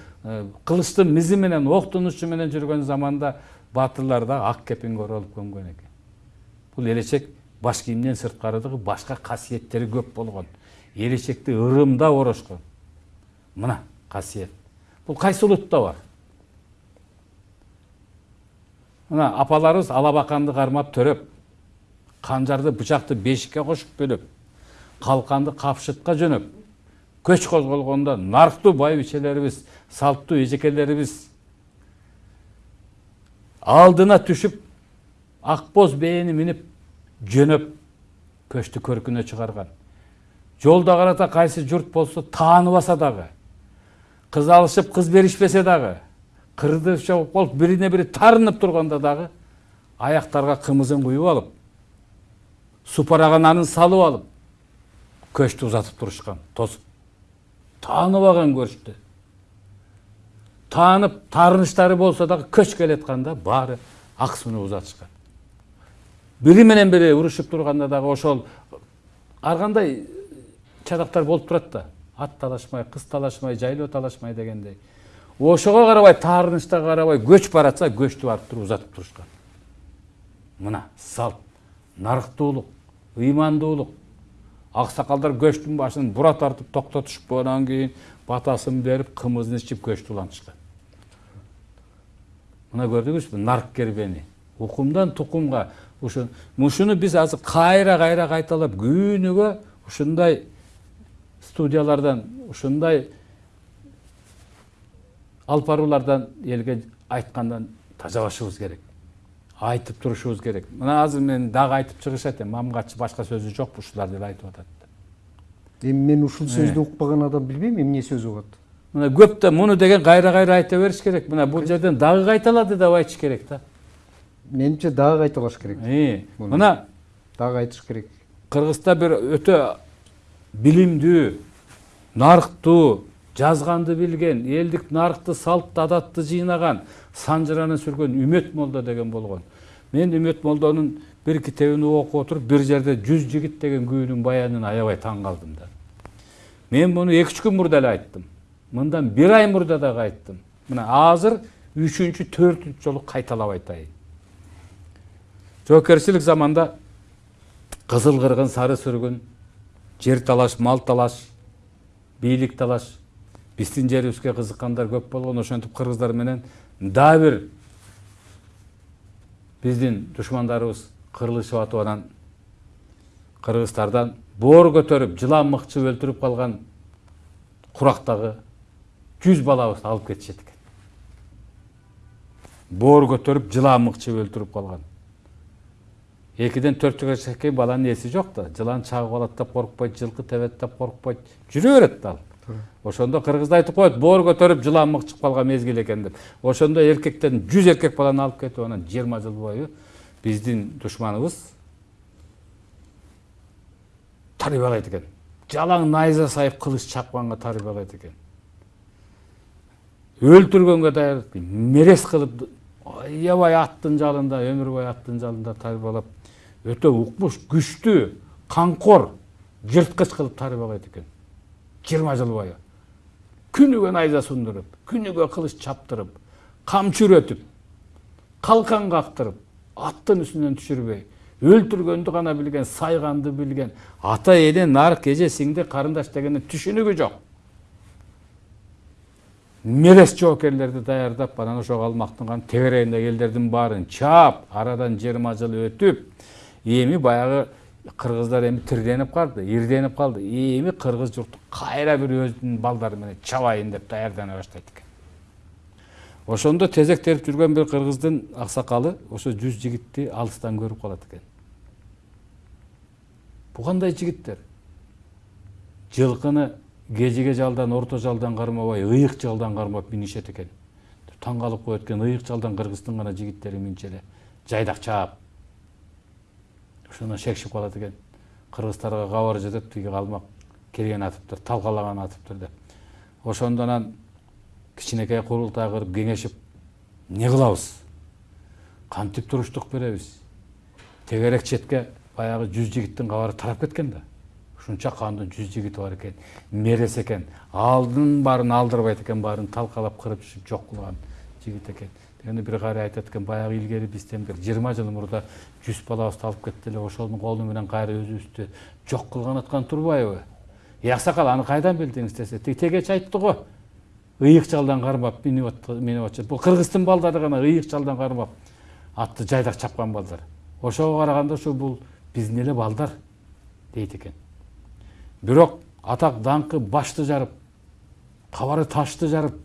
кылычтын мизи менен октун учу менен жүргөн заманда баатырлар да ак кепинге оролуп көнгөн экен бул элечек баш кийимден сырткарыдагы башка касиеттери көп болгон элечекти ырымдап орошкон мына касиет бул кайсы улутта бар мына апаларыбыз алабаканды кармап төрөп канжарды бычакты бешикке кошуп бөлөп калканды капшытка жөнөп көч козголгондо нарктуу байбичелерибиз салттуу эжекелерибиз алдына түшүп ак боз бээни минип жөнөп көчтү көркүнө чыгарган жолдо карата кайсы журт болсо тааныбаса дагы кыз алышып кыз беришпесе дагы кырды чогуп болуп бирине бири тарынып турганда дагы аяктарга кымызын куюп алып супарагананын салып алып көчтү узатып турушкан тосуп тааныбаган көрүштү таанып таарынычтары болсо дагы көч келатканда баары ак сууну узатышкан бири менен бири урушуп турганда дагы ошол ар кандай чадактар болуп турат да. Ат талашмай кыз талашмай жайлоо талашмай дегендей. Ошого карабай таарынычтарга карабай көч баратса көчтү барып туруп узатып турушкан мына салт нарыктуулук ыймандуулук аксакалдар көчтүн башын бура тартып токтотушуп анан кийин батасын берип кымызын ичип көчтү улантышкан мына көрдүңүзбү нарк кербени укумдан тукумга ушу ушуну биз азыр кайра кайра кайталап күнүгө ушундай студиялардан ушундай алып баруулардан элге айткандан керек. Айтып турушубуз керек. Мына азыр мен дагы айтып чыгышат эми мамгатчы башка сөзү жок ушулар деп айтып атат эми мен ушул сөздү укпаган адам билбейм эмне сөз угат мына көп да муну деген кайра кайра айта бериш керек. Мына бул жерден дагы кайталады деп айтыш керек да. Менимче дагы кайталаш керек. Мына дагы айтыш керек. кыргызда бир өтө билимдүү нарктуу жазганды билген элдик наркты салт адатты жыйнаган санжыраны сүргөн үмөт молдо деген болгон мен үмөт молдонун бир китебин окуп отуруп бир жерде жүз жигит деген күүнүн баянын аябай таң калдым да. Мен муну эки үч күн мурда эле айттым. Мындан бир ай мурда дагы айттым мына азыр үчүнчү төртүнчү жолу кайталап айтайын. Жоокерчилик заманда кызыл кыргын сары сүргүн жер талаш мал талаш бийлик талаш биздин жерибизге кызыккандар көп болгон ошентип кыргыздар менен дагы бир биздин душмандарыбыз кырылышып атып анан кыргыздардан боор көтөрүп жылан мыкчып өлтүрүп калган курактагы жүз балабызды алып кетишет экен боор көтөрүп жылан мыкчып өлтүрүп калган экиден төрт жашка чейин баланын эси жок да жылан чагып алат деп коркпойт жылкы тебет деп коркпойт жүрө берет ал ошондо кыргызда айтып коет боор көтөрүп жылан мыкчып калган мезгил экен деп. Ошондо эркектен жүз эркек баланы алып кетип анан жыйырма жыл бою биздин душманыбыз тарбиялайт экен. Жалаң найза сайып кылыч чапканга тарбиялайт экен. Өлтүргөнгө даяр мерес кылып аябай аттын жалында өмүр бою аттын жалында тарбиялап өтө укмуш күчтүү камкор жырткыч кылып тарбиялайт экен. Жыйырма жыл бою. Күнүгө найза сундуруп күнүгө кылыч чаптырып камчы үрөтүп калкан кактырып аттын үстүнөн түшүрбөй өлтүргөндү гана билген сайганды билген ата эне нарк эже сиңди карындаш дегендин түшүнүгү жок мерес жоокерлерди даярдап анан ошол калмактын тегерегиндеги элдердин баарын чаап арадан жыйырма жыл өтүп эми баягы кыргыздар эми тирденип калды ирденип калды эми кыргыз журту кайра бир өзүнүн балдары менен чабайын деп даярдана баштайт экен ошондо тезек терип жүргөн бир кыргыздын аксакалы ошо жүз жигитти алыстан көрүп калат экен бул кандай жигиттер жылкыны кежиге жалдан орто жалдан кармабай ыйык жалдан кармап минишет экен таң калып коет экен ыйык жалдан кыргыздын гана жигиттери минчү эле жайдак чаап ошондон шекшип калат экен кыргыздарга кабар жетет тиги калмак. Келген атыптыр талкалаган атыптыр деп. Ошондо анан кичинекей курултай кырып кеңешип эмне кылабыз? Кантип туруштук беребиз? Тегерек четке баягы жүз жигиттин кабары тарап кеткен да. Ушунча кандын жүз жигити бар экен мерес экен алдын баарын алдырбайт экен баарын талкалап кырып жок кылган жигит экен дегенде бир каарай айтат экен баягы илгери бизден бир жыйырма жыл мурда жүз балабызды алып кетти эле ошонун колу менен кайра өзүбүздү жок кылган аткан турбайбы? Аксакал аны кайдан билдиңиз десе тиги тегечи айтты го. Ыйык жалдан кармап минип атышат бул кыргыздын балдары гана ыйык жалдан кармап атты жайдак чапкан балдар. Ошого караганда ушу бул биздин эле балдар дейт экен. Бирок атак даңкы башты жарып кабары ташты жарып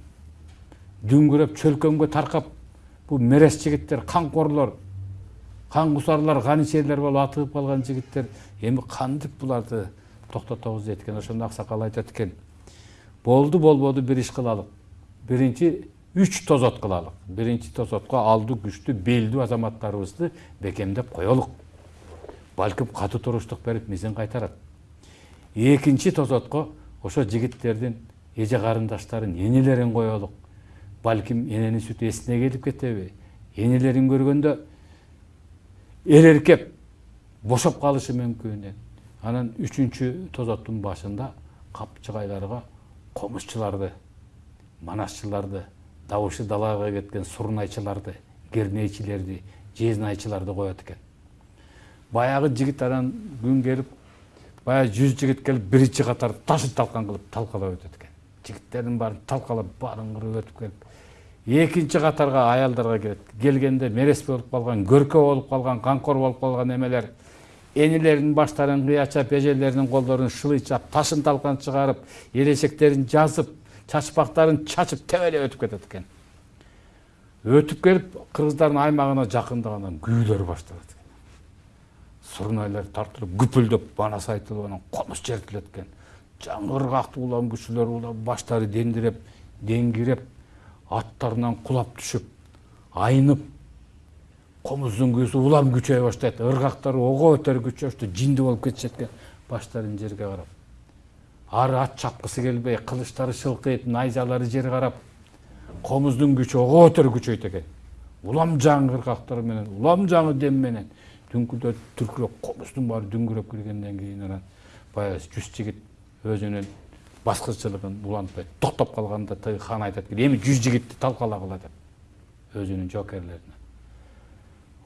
дүңгүрөп чөлкөмгө таркап бул мерес жигиттер камкорлор кангусарлар каничерлер болуп атыгып калган жигиттер эми кантип буларды токтотобуз дейт экен ошондо аксакал айтат экен болду болбоду бир иш кылалык биринчи үч тозот кылалык биринчи тозотко алдуу күчтүү белдүү азаматтарыбызды бекемдеп коелук балким катуу туруштук берип мизин кайтарат экинчи тозотко ошо жигиттердин эже карындаштарын энелерин коелук балким эненин сүтү эсине келип кетеби энелерин көргөндө эреркеп бошоп калышы мүмкүн анан үчүнчү тозоттун башында капчыгайларга комузчуларды манасчыларды добушы далага кеткен сурнайчыларды кернейчилерди жезнайчыларды коет экен баягы жигит анан күн келип баягы жүз жигит келип биринчи катар ташын талкан кылып талкалап өтөт экен жигиттердин баарын талкалап баарын кырып өтүп келип экинчи катарга аялдарга келет келгенде мерес болуп калган көркө болуп калган камкор болуп калган эмелер энелеринин баштарын кыячап эжелеринин колдорун шылыйчап ташын талкан чыгарып элечектерин жазып чачпактарын чачып тебелеп өтүп кетет экен өтүп келип кыргыздардын аймагына жакындагандан күйүүлөр башталат экен сурнайлар тартылып күпүлдөп манас айтылып анан комуз чертилет экен жаңы ыргактуу улам кишилер улам баштары дендиреп деңгиреп аттарынан кулап түшүп айнып комуздун күүсү улам күчөйө баштайт ыргактар ого бетер күчөштү жинди болуп кетишет экен баштарын жерге карап ары ат чапкысы келбей кылычтары шылкыйт найзалары жерге карап комуздун күчү ого бетер күчөйт экен улам жаңы ыргактар менен улам жаңы дем менен дүңкүлдөп дүркүрөп комуздун баары дүңгүрөп киргенден кийин анан баягы жүз жигит өзүнүн баскынчылыгын улантпай токтоп калганда тиги хан экен эми жүз жигитти талкалагыла деп өзүнүн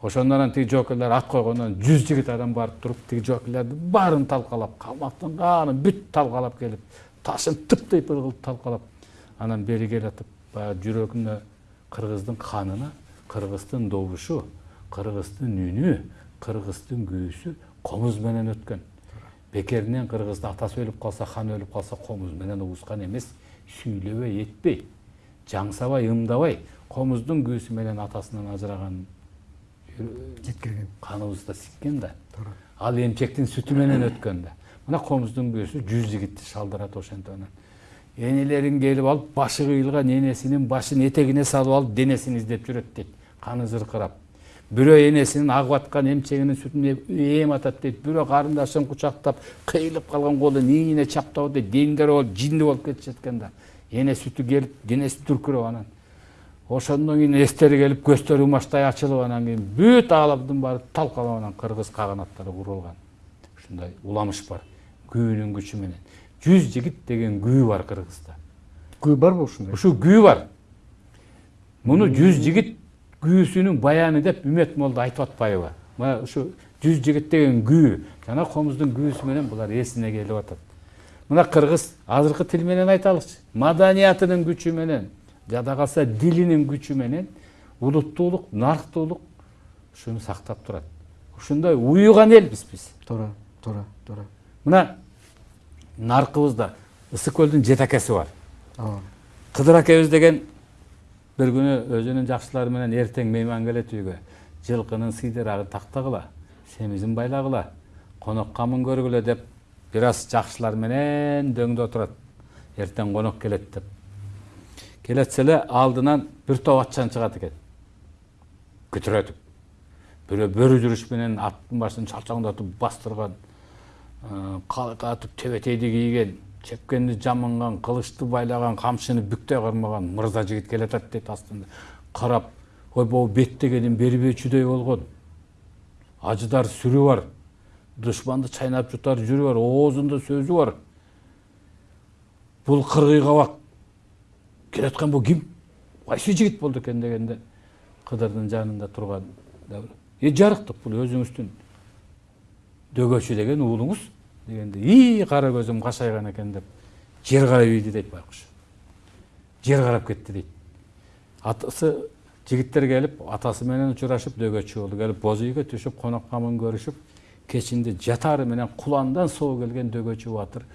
ошондон анан тиги жокерлер ат койгондон жүз жигит адам барып туруп тиги жокерлердин баарын талкалап камактын каанын бүт талкалап келип ташын тып кылып талкалап анан бери келатып баягы жүрөгүнө кыргыздын канына кыргыздын добушу кыргыздын үнү кыргыздын күүсү комуз менен өткөн. Бекеринен кыргызда атасы өлүп калса хан өлүп калса комуз менен угускан эмес сүйлөбөй этпей жаңсабай ымдабай комуздун күүсү менен атасынан ажыраган жеткирген каныбызда сиккен да ал эмчектин сүтү менен өткөн да мына комуздун күүсү жүз жигитти шалдырат ошентип анан энелерин келип алып башы кыйылган энесинин башын этегине салып алып денесин издеп жүрөт дейт каны зыркырап бирөө энесинин агып аткан эмчегинин сүтүн эем атат дейт бирөө карындашын кучактап кыйылып калган колун ийине чаптап дейт дендер болуп жинди болуп кетишет экен да эне сүтү келип денеси дүркүрөп анан ошондон кийин эстери келип көздөрү умачтай ачылып анан кийин бүт ааламдын баары талкалап анан кыргыз каганаттары курулган ушундай уламыш бар күүнүн күчү менен жүз жигит деген күү бар кыргызда күү барбы ушундай ушул күү бар муну жүз жигит күүсүнүн баяны деп үмөт молду айтып атпайбы мына ушу жүз жигит деген күү жана комуздун күүсү менен булар эсине келип атат мына кыргыз азыркы тил менен айталычы маданиятынын күчү менен жада калса дилинин күчү менен улуттуулук нарктуулук ушуну сактап турат ушундай уюган элбиз биз туура туура туура мына наркыбызда ысык көлдүн жетекеси бар ооба кыдыр акебиз деген бир күнү өзүнүн жакшылары менен эртең мейман келет үйгө жылкынын сыйдырагын тактагыла семизин байлагыла конок камын көргүлө деп бир аз жакшылар менен дөңдө отурат эртең конок келет деп. Келетсе эле алдынан бир топ атчан чыгат экен күтүрөтүп бирөө бөрү жүрүш менен аттын башын чалчаңдатып бастырган калка атып тебетейди кийген чепкенди жамынган кылычты байлаган камчыны бүктөй кармаган мырза жигит келатат дейт астында. Карап ой могу беттегенин бербөөчүдөй болгон ажыдар сүрү бар. Душманды чайнап жутар жүрү бар. Оозунда сөзү бар. Бул кыргый кабак келаткан бул ким кайсы жигит болду экен дегенде кыдырдын жанында турган э жарыктык бул өзүңүздүн дөгөчү деген уулуңуз дегенде ии кара көзүм кашайган экен деп жер карап ийди дейт байкуш жер карап кетти дейт атасы жигиттер келип атасы менен учурашып дөгөчү болду келип боз үйгө түшүп конок камын көрүшүп кечинде жатаары менен куландан соо келген дөгөчү батыр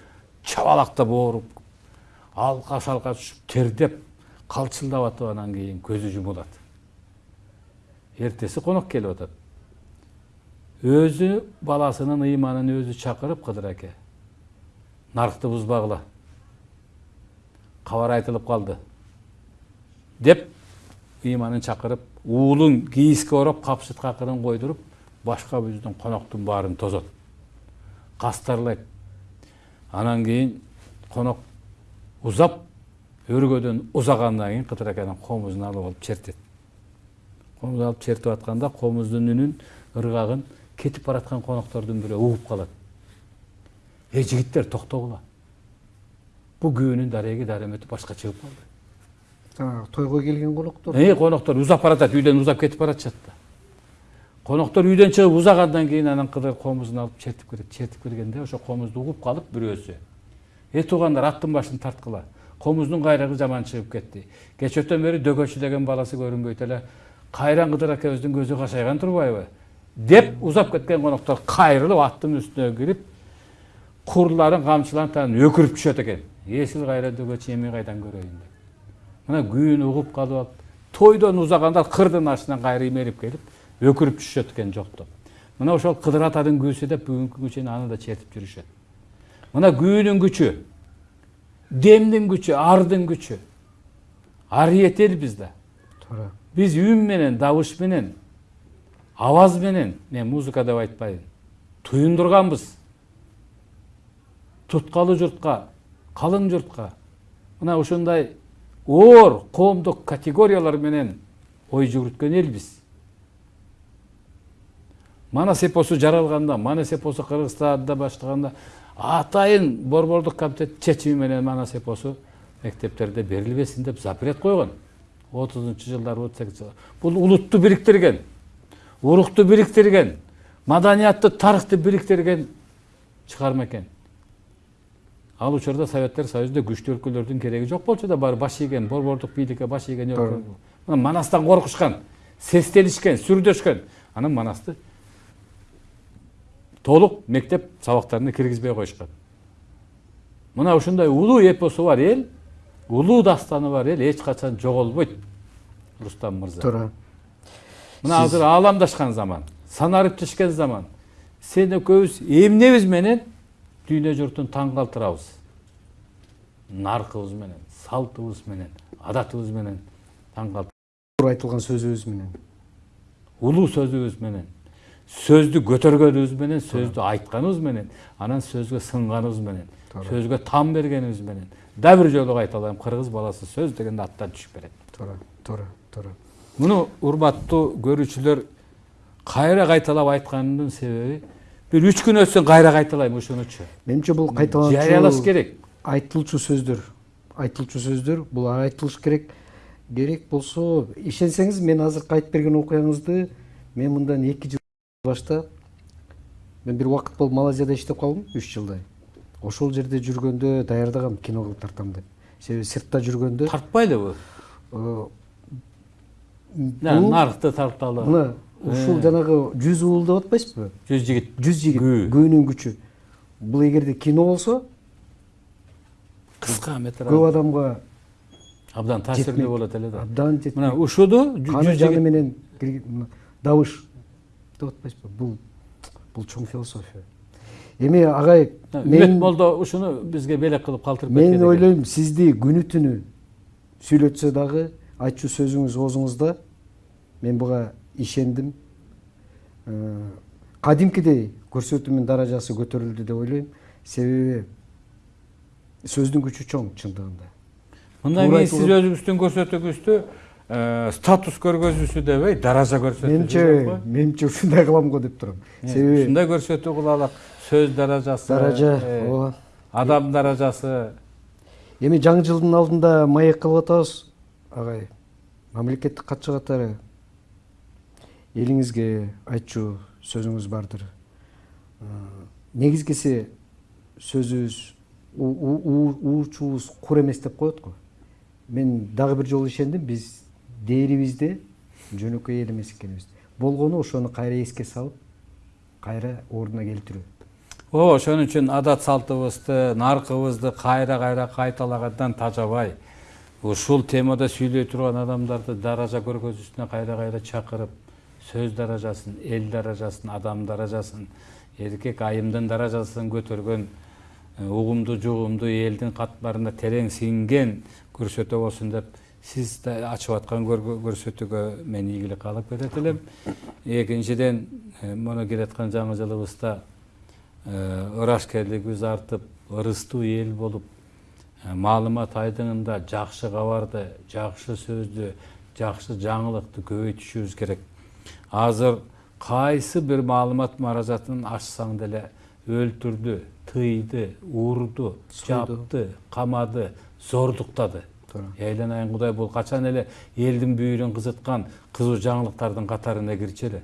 чабалактап ооруп алка шалка түшүп тердеп калчылдап атып анан кийин көзү жумулат эртеси конок келип атат өзү баласынын ыйманын өзү чакырып кыдыр аке наркты бузбагыла кабар айтылып калды деп ыйманын чакырып уулун кийизге ороп капшытка акырын койдуруп башка биздин коноктун баарын тозот кастарлайт анан кийин конок узап өргөдөн узагандан кийин кыдыракенин комузун алып алып чертет комузду алып чертип атканда комуздун үнүн кетип бараткан коноктордун бирөө угуп калат эй жигиттер токтогула бул күйөөнүн дареги даремети башка чыгып калды жанагы тойго келген коноктор эй коноктор узап баратат үйдөн узап кетип баратышат да коноктор үйдөн чыгып узагандан кийин анан кыдыр комузун алып чертип келет чертип келгенде ошо комузду угуп калып бирөөсү э туугандар аттын башын тарткыла комуздун кайрыгы жаман чыгып кетти кечөөтөн бери дөкөчү деген баласы көрүнбөйт эле кайран кыдыр акебиздин көзү кашайган турбайбы деп узап кеткен коноктор кайрылып аттын үстүнө кирип курларын камчыларын тагын өкүрүп түшөт экен эсил кайра дөкөчү эми кайдан көрөйүн деп мына күйүүнү угуп калып алып тойдон узагандар кырдын артынан кайра имерип келип өкүрүп түшүшөт экен жоктоп мына ошол кыдыр атанын күүсү деп бүгүнкү күнгө чейин аны да чертип жүрүшөт мына күүнүн күчү демдин күчү ардын күчү арыйет элбиз да туура биз үн менен добуш менен абаз менен мен музыка деп айтпайм туюндурганбыз туткалуу журтка калың журтка мына ушундай оор коомдук категориялар менен ой жүгүрткөн элбиз манас эпосу жаралганда манас эпосу кыргызстанда баштаганда атайын борбордук комитет чечими менен манас эпосу мектептерде берилбесин деп запрет койгон отузунчу жылдары отуз бул улутту бириктирген урукту бириктирген маданиятты тарыхты бириктирген чыгарма экен ал учурда советтер союзунда күчтүү өлкөлөрдүн кереги жок болчу да баары баш ийген борбордук бийликке баш ийген өлкө мына манастан коркушкан сестенишкен сүрдөшкөн анан манасты толук мектеп сабактарына киргизбей коюшкан мына ушундай улуу эпосу бар эл улуу дастаны бар эл эч качан жоголбойт рустам мырза туура мына азыр ааламдашкан заман санариптешкен заман. Сен экөөбүз эмнебиз менен дүйнө журтун таң калтырабыз наркыбыз менен салтыбыз менен адатыбыз менен таң калтыр айтылган сөзүбүз менен. Улуу сөзүбүз менен сөздү көтөргөнүбүз менен сөздү айтканыбыз менен анан сөзгө сынганыбыз менен сөзгө там бергенибиз менен. Дагы бир жолу кайталайм кыргыз баласы сөз дегенде аттан түшүп берет туура туура туура муну урматтуу көрүүчүлөр кайра кайталап айтканымдын себеби бир үч күн өтсөн кайра кайталайм ушунучу менимче бул кайталанчу жарыялаш керек. айтылчу сөздөр айтылчу сөздөр бул айтылыш керек. Керек болсо ишенсеңиз мен азыркы айтып берген окуяңызды мен мындан эки жыл башта мен бир убакыт болуп малайзияда иштеп калдым үч жылдай. Ошол жерде жүргөндө даярдагам кино кылып тартам деп. Себеби сыртта жүргөндө тартпайлыбы нарыкты тарталы мына ушул жанагы жүз уул деп атпайсызбы жүз жигит жүз жигит Күү. күүнүн күчү бул эгерде кино болсо кыска метр көп адамга абдан таасирлүү болот эле да абдан жетмейт. мына каны жүз жаны менен добуш деп атпайсызбы бул бул чоң философия эми агай мен молдо ушуну бизге белек кылып калтырып мен ойлойм сизди күнү түнү сүйлөтсө дагы айтчу сөзүңүз оозуңузда мен буга ишендим кадимкидей көрсөтүүмүн даражасы көтөрүлдү деп ойлойм себеби сөздүн күчү чоң чындыгында Туура кийин сиз өзүңүздүн көрсөтүүңүздү статус көргөзүүсү дебей даража көрсөтүү менимче менимче ушундай кылам го деп турам себеби ушундай көрсөтүү кылалык сөз даражасы даража ооба адам даражасы. Эми жаңы жылдын алдында маек кылып атабыз агай мамлекеттик катчы катары элиңизге айтчу сөзүңүз бардыр. Негизгиси сөзүбүз уучубуз кур эмес деп коет го. Мен дагы бир жолу ишендим биз дээрибизде жөнөкөй эл эмес экенибизди болгону ошону кайра эске салып кайра ордуна келтирүү. Ооба ошон үчүн адат салтыбызды наркыбызды кайра кайра кайталагандан тажабай ушул темада сүйлөй турган адамдарды даража көргөзүүсүнө кайра кайра чакырып сөз даражасын эл даражасын адам даражасын эркек айымдын даражасын көтөргөн э, угумду жугумду элдин катмарына терең сиңген көрсөтүү болсун деп сиз ачып аткан көрсөтүүгө мен ийгилик каалап кетет элем экинчиден муну келаткан жаңы жылыбызда ырашкерлигибиз артып ырыстуу эл болуп маалымат айдыңында жакшы кабарды жакшы сөздү жакшы жаңылыкты көбөйтүшүбүз керек. Азыр кайсы бир маалымат маразатын ачсаң деле өлтүрдү тыйды урду жапты камады зордуктады айланайын кудай бул качан эле элдин бүйүрүн кызыткан кызуу жаңылыктардын катарына кирчү эле.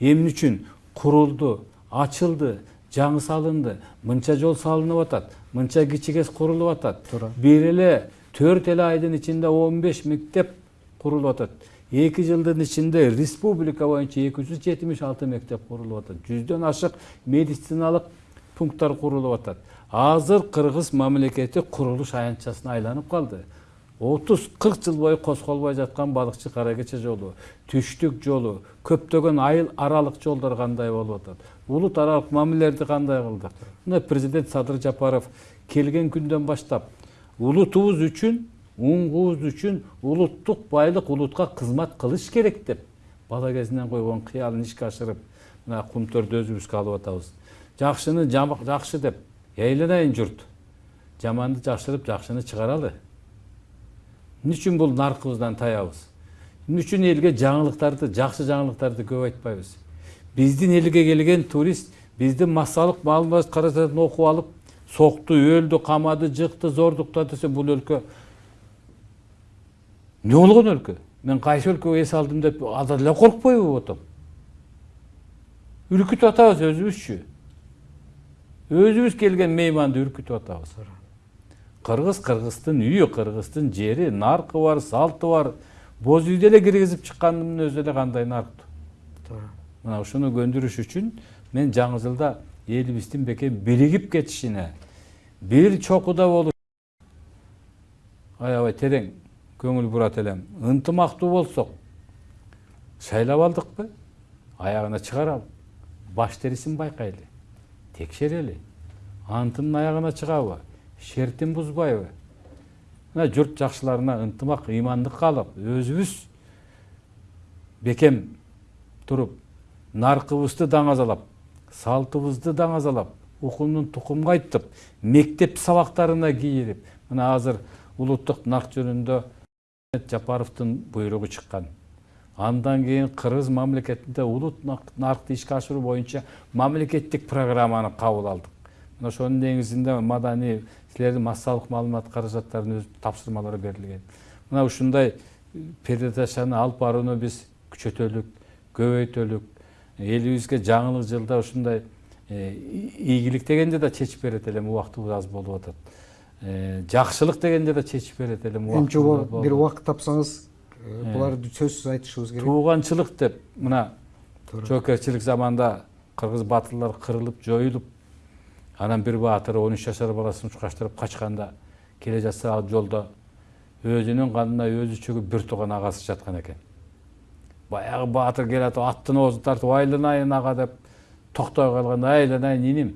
Эмне үчүн курулду ачылды жаңы салынды мынча жол салынып атат мынча кичи курулуп атат бир эле төрт эле айдын ичинде он беш мектеп курулуп атат эки жылдын ичинде республика боюнча эки жүз жетимиш алты мектеп курулуп атат жүздөн ашык медициналык пункттар курулуп атат азыр кыргыз мамлекети курулуш аянтчасына айланып калды отуз кырк жыл бою козголбой жаткан балыкчы кара кече жолу түштүк жолу көптөгөн айыл аралык жолдор кандай болуп атат улут аралык мамилелерди кандай кылдык мына президент садыр жапаров келген күндөн баштап улутубуз үчүн уңгубуз үчүн улуттук байлык улутка кызмат кылыш керек деп бала кезинен койгон кыялын ишке ашырып мына кумтөрдү өзүбүзгө алып атабыз жакшыны жакшы деп ээленайын журт жаманды жакшырып жакшыны чыгаралы эмне үчүн бул наркыбыздан таябыз эмне үчүн элге жаңылыктарды жакшы жаңылыктарды көп айтпайбыз биздин элге келген турист биздин массалык маалымат каражатын окуп алып сокту өлдү камады жыкты зордуктады десе бул өлкө эмне болгон өлкө мен кайсы өлкөгө эс алдым деп азыр эле коркпойбу отом үркүтүп атабыз өзүбүзчү өзүбүз келген мейманды үркүтүп атабыз кыргыз кыргыздын үйү кыргыздын жери наркы бар салты бар боз үйдө эле киргизип чыккандын өзү эле кандай нарктуу туура мына ушуну көндүрүш үчүн мен жаңы жылда элибиздин бекем биригип кетишине бир чокуда болуп аябай терең көңүл бурат элем ынтымактуу болсок шайлап алдыкпы аягына чыгаралы баш терисин байкайлы текшерели антынын аягына чыгабы шертин бузбайбы мына журт жакшыларына ынтымак ыймандык каалап өзүбүз бекем туруп наркыбызды даңазалап салтыбызды даңазалап укумдун тукумга айтып мектеп сабактарына кийирип мына азыр улуттук нарк жөнүндө жапаровдун буйругу чыккан андан кийин кыргыз мамлекетинде улут наркты ишке ашыруу боюнча мамлекеттик программаны кабыл алдык мына ошонун негизинде маданий силердин массалык маалымат каражаттарынын өз тапшырмалары берилген мына ушундай передачаны алып барууну биз күчөтөлүк көбөйтөлүк элибизге жаңылык жылда ушундай ийгилик дегенде да чечип берет элем убактыбыз аз болуп атат жакшылык дегенде да чечип берет элем эми жобо бир убакыт тапсаңыз буларды сөзсүз айтышыбыз керек. Тууганчылык деп мына жоокерчилик заманда кыргыз баатырлар кырылып жоюлуп анан бир баатыр он үч жашар баласын учкаштырып качканда келе жатса ал жолдо өзүнүн канына өзү чөгүп бир тууган агасы жаткан экен. Баягы баатыр келатып аттын оозун тартып айланайын ага деп токтой калганда айланайын иним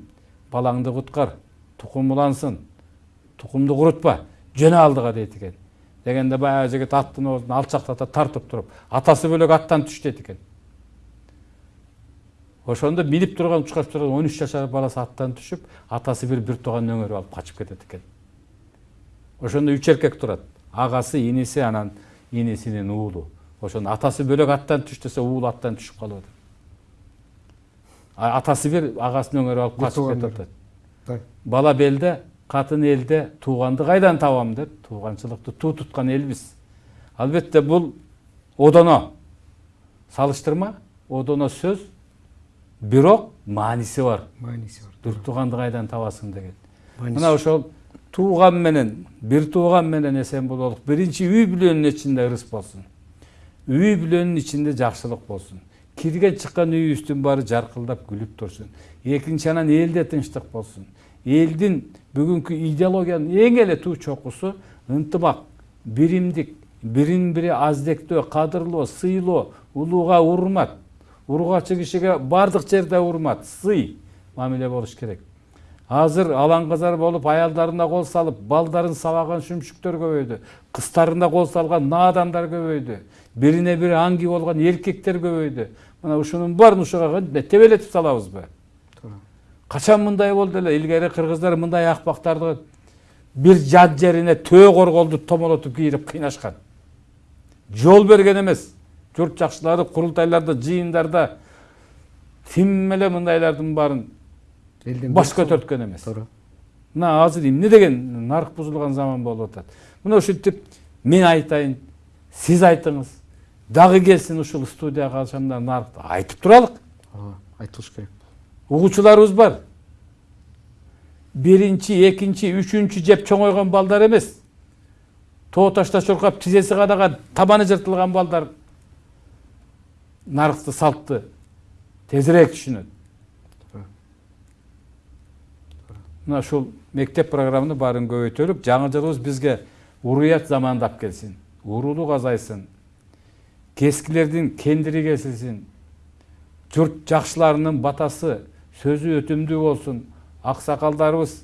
балаңды куткар тукум улансын тукумду курутпа жөн алдыга дейт экен дегенде баягы жигит аттын оозун алчактата тартып туруп атасы бөлөк аттан түш дейт экен ошондо минип турган учкашып турган он үч жашар баласы аттан түшүп атасы бир бир тууганын өңөрүп алып качып кетет экен. Ошондо үч эркек турат. Агасы иниси анан инисинин уулу. Ошондо атасы бөлөк аттан түш десе уулу аттан түшүп калып атат. Атасы бир агасын өңөрүп алып качып кетип атат. бала белде катын элде тууганды кайдан табам деп тууганчылыкты туу туткан элбиз албетте бул одоно. Салыштырма одоно сөз бирок мааниси бар. Мааниси бар бир тууганды кайдан табасың деген. Мына ошол тууган менен бир тууган менен эсен бололук биринчи үй бүлөнүн ичинде ырыс болсун. Үй бүлөнүн ичинде жакшылык болсун. Кирген чыккан үйүбүздүн баары жаркылдап күлүп турсун. Экинчи анан элде тынчтык болсун. Элдин бүгүнкү идеологиянын эң эле туу чокусу ынтымак биримдик бирин бири аздектөө кадырлоо сыйлоо улууга урмат ургачы кишиге баардык жерде урмат сый мамиле болуш керек. Азыр алаңгазар болуп аялдарына кол салып балдарын сабаган шүмшүктөр көбөйдү кыздарына кол салган наадандар көбөйдү бирине бири аңги болгон эркектер көбөйдү. Мына ушунун баарын ушуга тебелетип салабызбы качан мындай болду эле? Илгери кыргыздар мындай акпактарды бир жат жерине төө корголду томолотуп кийирип кыйнашкан. Жол берген эмес. Журт жакшылары курултайларда жыйындарда тим эле мындайлардын баарын элден баш көтөрткөн эмес туура мына азыр эмне деген нарк бузулган заман болуп атат мына ушинтип мен айтайын сиз айтыңыз дагы келсин ушул студияга алсам да наркты айтып туралык ооба айтылыш керек. Угуучуларыбыз бар. Биринчи экинчи үчүнчү жеп чоңойгон балдар эмес тоо ташта чуркап тизеси кадаган табаны жыртылган балдар наркты салтты тезирээк түшүнөт мына ушул мектеп программаны баарын көбөйтөлүк жаңы жылыбыз бизге уруят замандап келсин уруулук азайсын кескилердин кендири кесилсин журт жакшыларынын батасы сөзү өтүмдүү болсун аксакалдарыбыз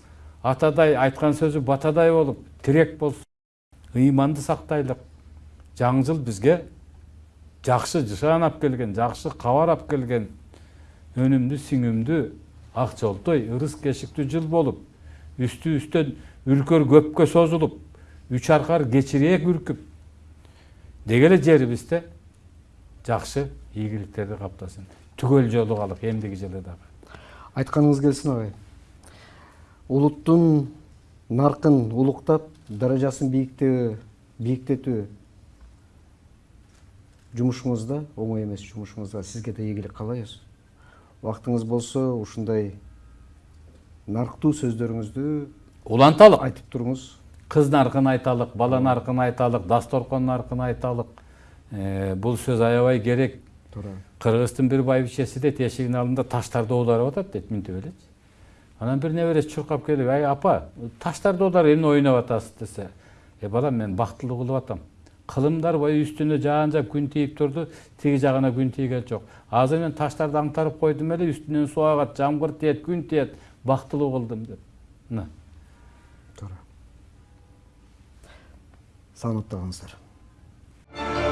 атадай айткан сөзү батадай болуп тирек болсун ыйманды сактайлык жаңы жыл бизге жакшы жышаан алып келген жакшы кабар алып келген өнүмдүү сиңимдүү ак жолтой ырыс кешиктүү жыл болуп үстүбүздөн үлкөр көпкө созулуп үч аркар кечирээк үркүп деги эле жерибизде жакшы ийгиликтерди каптасын түгөл жолугалык эмдиги жылы дагы айтканыңыз келсин агай улуттун наркын улуктап даражасын бийиктетүү жумушуңузда оңой эмес жумушуңузда сизге да ийгилик каалайбыз убактыңыз болсо ушундай нарктуу сөздөрүңүздү уланталык айтып туруңуз кыз наркын айталык бала наркын айталык дасторкон наркын айталык бул сөз аябай керек. Туура кыргыздын бир байбичеси дейт эшигинин алдында таштарды оодарып атат дейт минтип элечи анан бир небереси чуркап келип ай апа таштарды оодарып эмне ойноп атасыз десе. Э балам мен бактылуу кылып атам кылымдар бою үстүнө жаан жап күн тийип турду тиги жагына күн тийген жок азыр мен таштарды аңтарып койдум эле үстүнөн суу агат жамгыр тиет күн тиет бактылуу кылдым деп мына туура саламатта калыңыздар